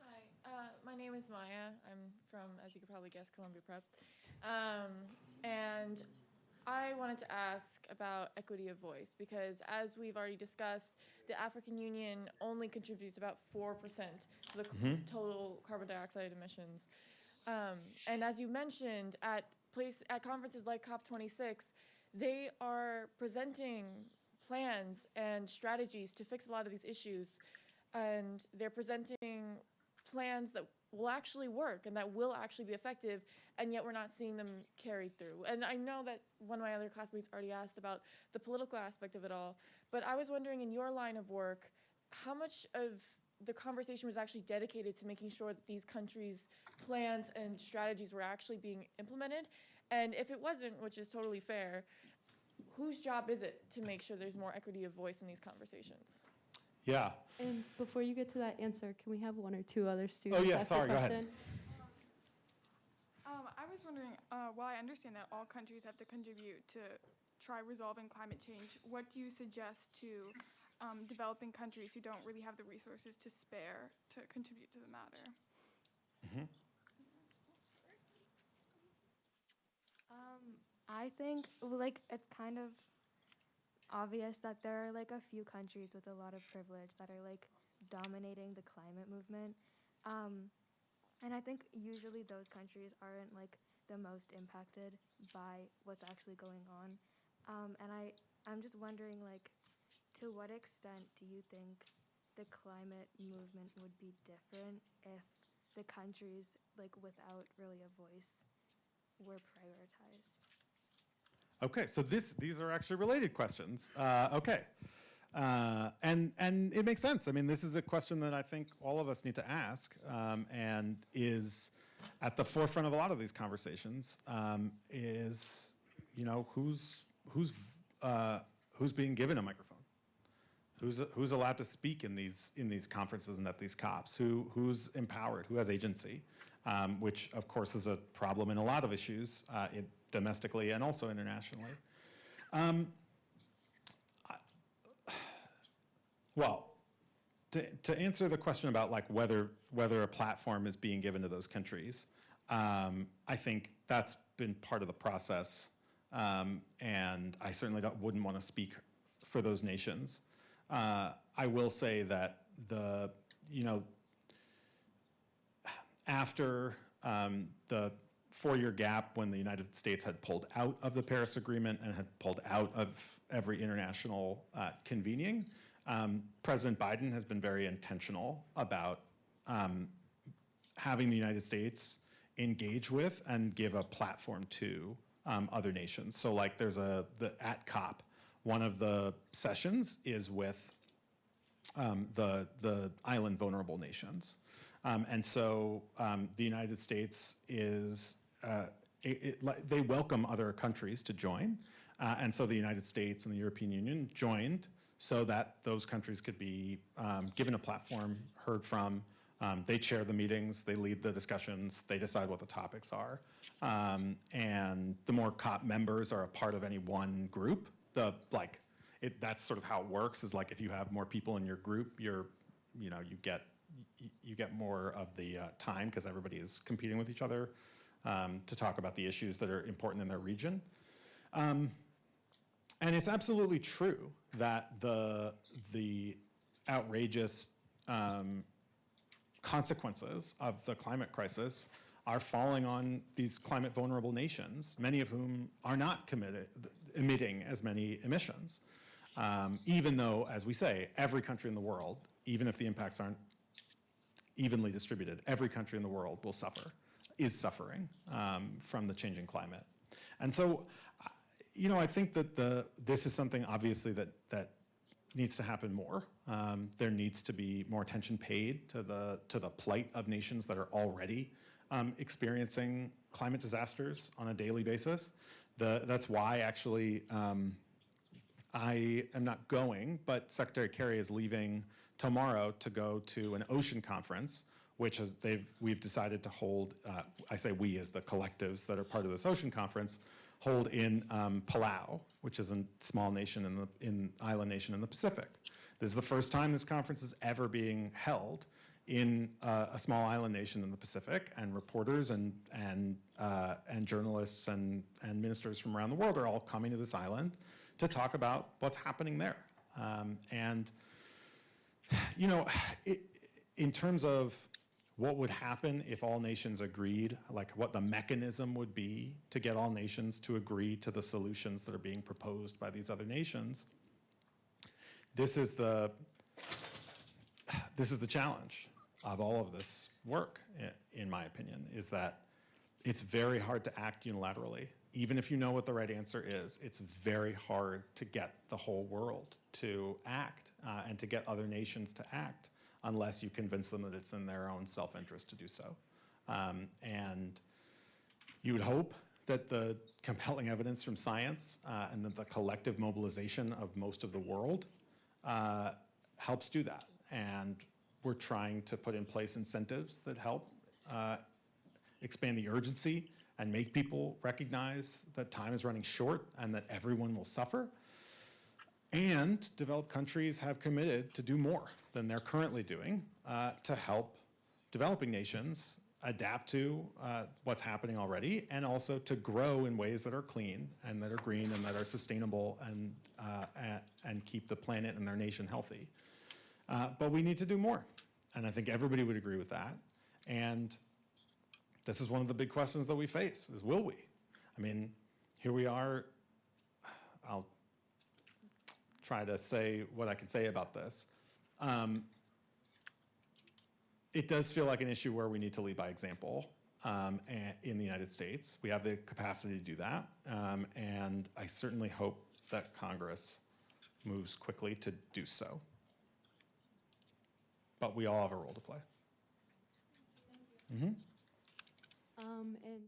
Hi, uh, my name is Maya. I'm from, as you could probably guess, Columbia Prep. Um, and I wanted to ask about equity of voice because, as we've already discussed, the African Union only contributes about 4% to the Mhm. total carbon dioxide emissions. Um, and as you mentioned, at place at conferences like COP26, they are presenting plans and strategies to fix a lot of these issues, and they're presenting plans that will actually work and that will actually be effective, and yet we're not seeing them carried through. And I know that one of my other classmates already asked about the political aspect of it all, but I was wondering in your line of work, how much of the conversation was actually dedicated to making sure that these countries' plans and strategies were actually being implemented? And if it wasn't, which is totally fair, whose job is it to make sure there's more equity of voice in these conversations? Yeah. And before you get to that answer, can we have one or two other students? Oh, yeah, ask a sorry, go ahead. Um, I was wondering, uh, while I understand that all countries have to contribute to try resolving climate change, what do you suggest to um, developing countries who don't really have the resources to spare to contribute to the matter? Mhm. Um, I think well, like it's kind of obvious that there are like a few countries with a lot of privilege that are like dominating the climate movement. Um, and I think usually those countries aren't like the most impacted by what's actually going on. Um, and I, I'm just wondering like to what extent do you think the climate movement would be different if the countries like without really a voice were prioritized? Okay, so this, these are actually related questions. Uh, okay. Uh, and, and it makes sense. I mean, this is a question that I think all of us need to ask um, and is at the forefront of a lot of these conversations um, is, you know, who's, who's, uh, who's being given a microphone? Who's, who's allowed to speak in these, in these conferences and at these COPs? Who, who's empowered? Who has agency? Um, which, of course, is a problem in a lot of issues uh, domestically and also internationally. Um, I- well, to, to answer the question about like whether, whether a platform is being given to those countries, um, I think that's been part of the process. Um, and I certainly wouldn't want to speak for those nations. Uh, I will say that the, you know, after um, the four-year gap when the United States had pulled out of the Paris Agreement and had pulled out of every international uh, convening, um, President Biden has been very intentional about um, having the United States engage with and give a platform to um, other nations. So like there's a, the, at COP, one of the sessions is with um, the, the island vulnerable nations. Um, and so um, the United States is, uh, it, it, they welcome other countries to join. Uh, and so the United States and the European Union joined so that those countries could be um, given a platform, heard from. Um, they chair the meetings, they lead the discussions, they decide what the topics are. Um, and the more COP members are a part of any one group, the like, it, that's sort of how it works is like if you have more people in your group, you're, you know, you get you get more of the uh, time because everybody is competing with each other um, to talk about the issues that are important in their region. Um, and it's absolutely true that the, the outrageous um, consequences of the climate crisis are falling on these climate vulnerable nations, many of whom are not committed, emitting as many emissions. Um, even though, as we say, every country in the world, even if the impacts aren't evenly distributed, every country in the world will suffer, is suffering um, from the changing climate. And so, you know, I think that the, this is something obviously that, that needs to happen more. Um, there needs to be more attention paid to the, to the plight of nations that are already um, experiencing climate disasters on a daily basis. The, that's why actually um, I am not going, but Secretary Kerry is leaving tomorrow to go to an ocean conference, which is they've we've decided to hold. Uh, I say we as the collectives that are part of this ocean conference hold in um, Palau, which is a small nation in the in island nation in the Pacific. This is the first time this conference is ever being held in uh, a small island nation in the Pacific, and reporters and and uh, and journalists and and ministers from around the world are all coming to this island to talk about what's happening there. Um, and you know, it, in terms of what would happen if all nations agreed, like what the mechanism would be to get all nations to agree to the solutions that are being proposed by these other nations, this is the this is the challenge of all of this work, in my opinion, is that it's very hard to act unilaterally. Even if you know what the right answer is, it's very hard to get the whole world to act uh, and to get other nations to act unless you convince them that it's in their own self-interest to do so. Um, and you would hope that the compelling evidence from science uh, and that the collective mobilization of most of the world uh, helps do that. And we're trying to put in place incentives that help uh, expand the urgency and make people recognize that time is running short and that everyone will suffer. And developed countries have committed to do more than they're currently doing uh, to help developing nations adapt to uh, what's happening already and also to grow in ways that are clean and that are green and that are sustainable and, uh, and keep the planet and their nation healthy. Uh, but we need to do more. And I think everybody would agree with that. And this is one of the big questions that we face is will we? I mean, here we are. Try to say what I can say about this. Um, it does feel like an issue where we need to lead by example um, in the United States. We have the capacity to do that. Um, and I certainly hope that Congress moves quickly to do so. But we all have a role to play. Mm -hmm. Um, and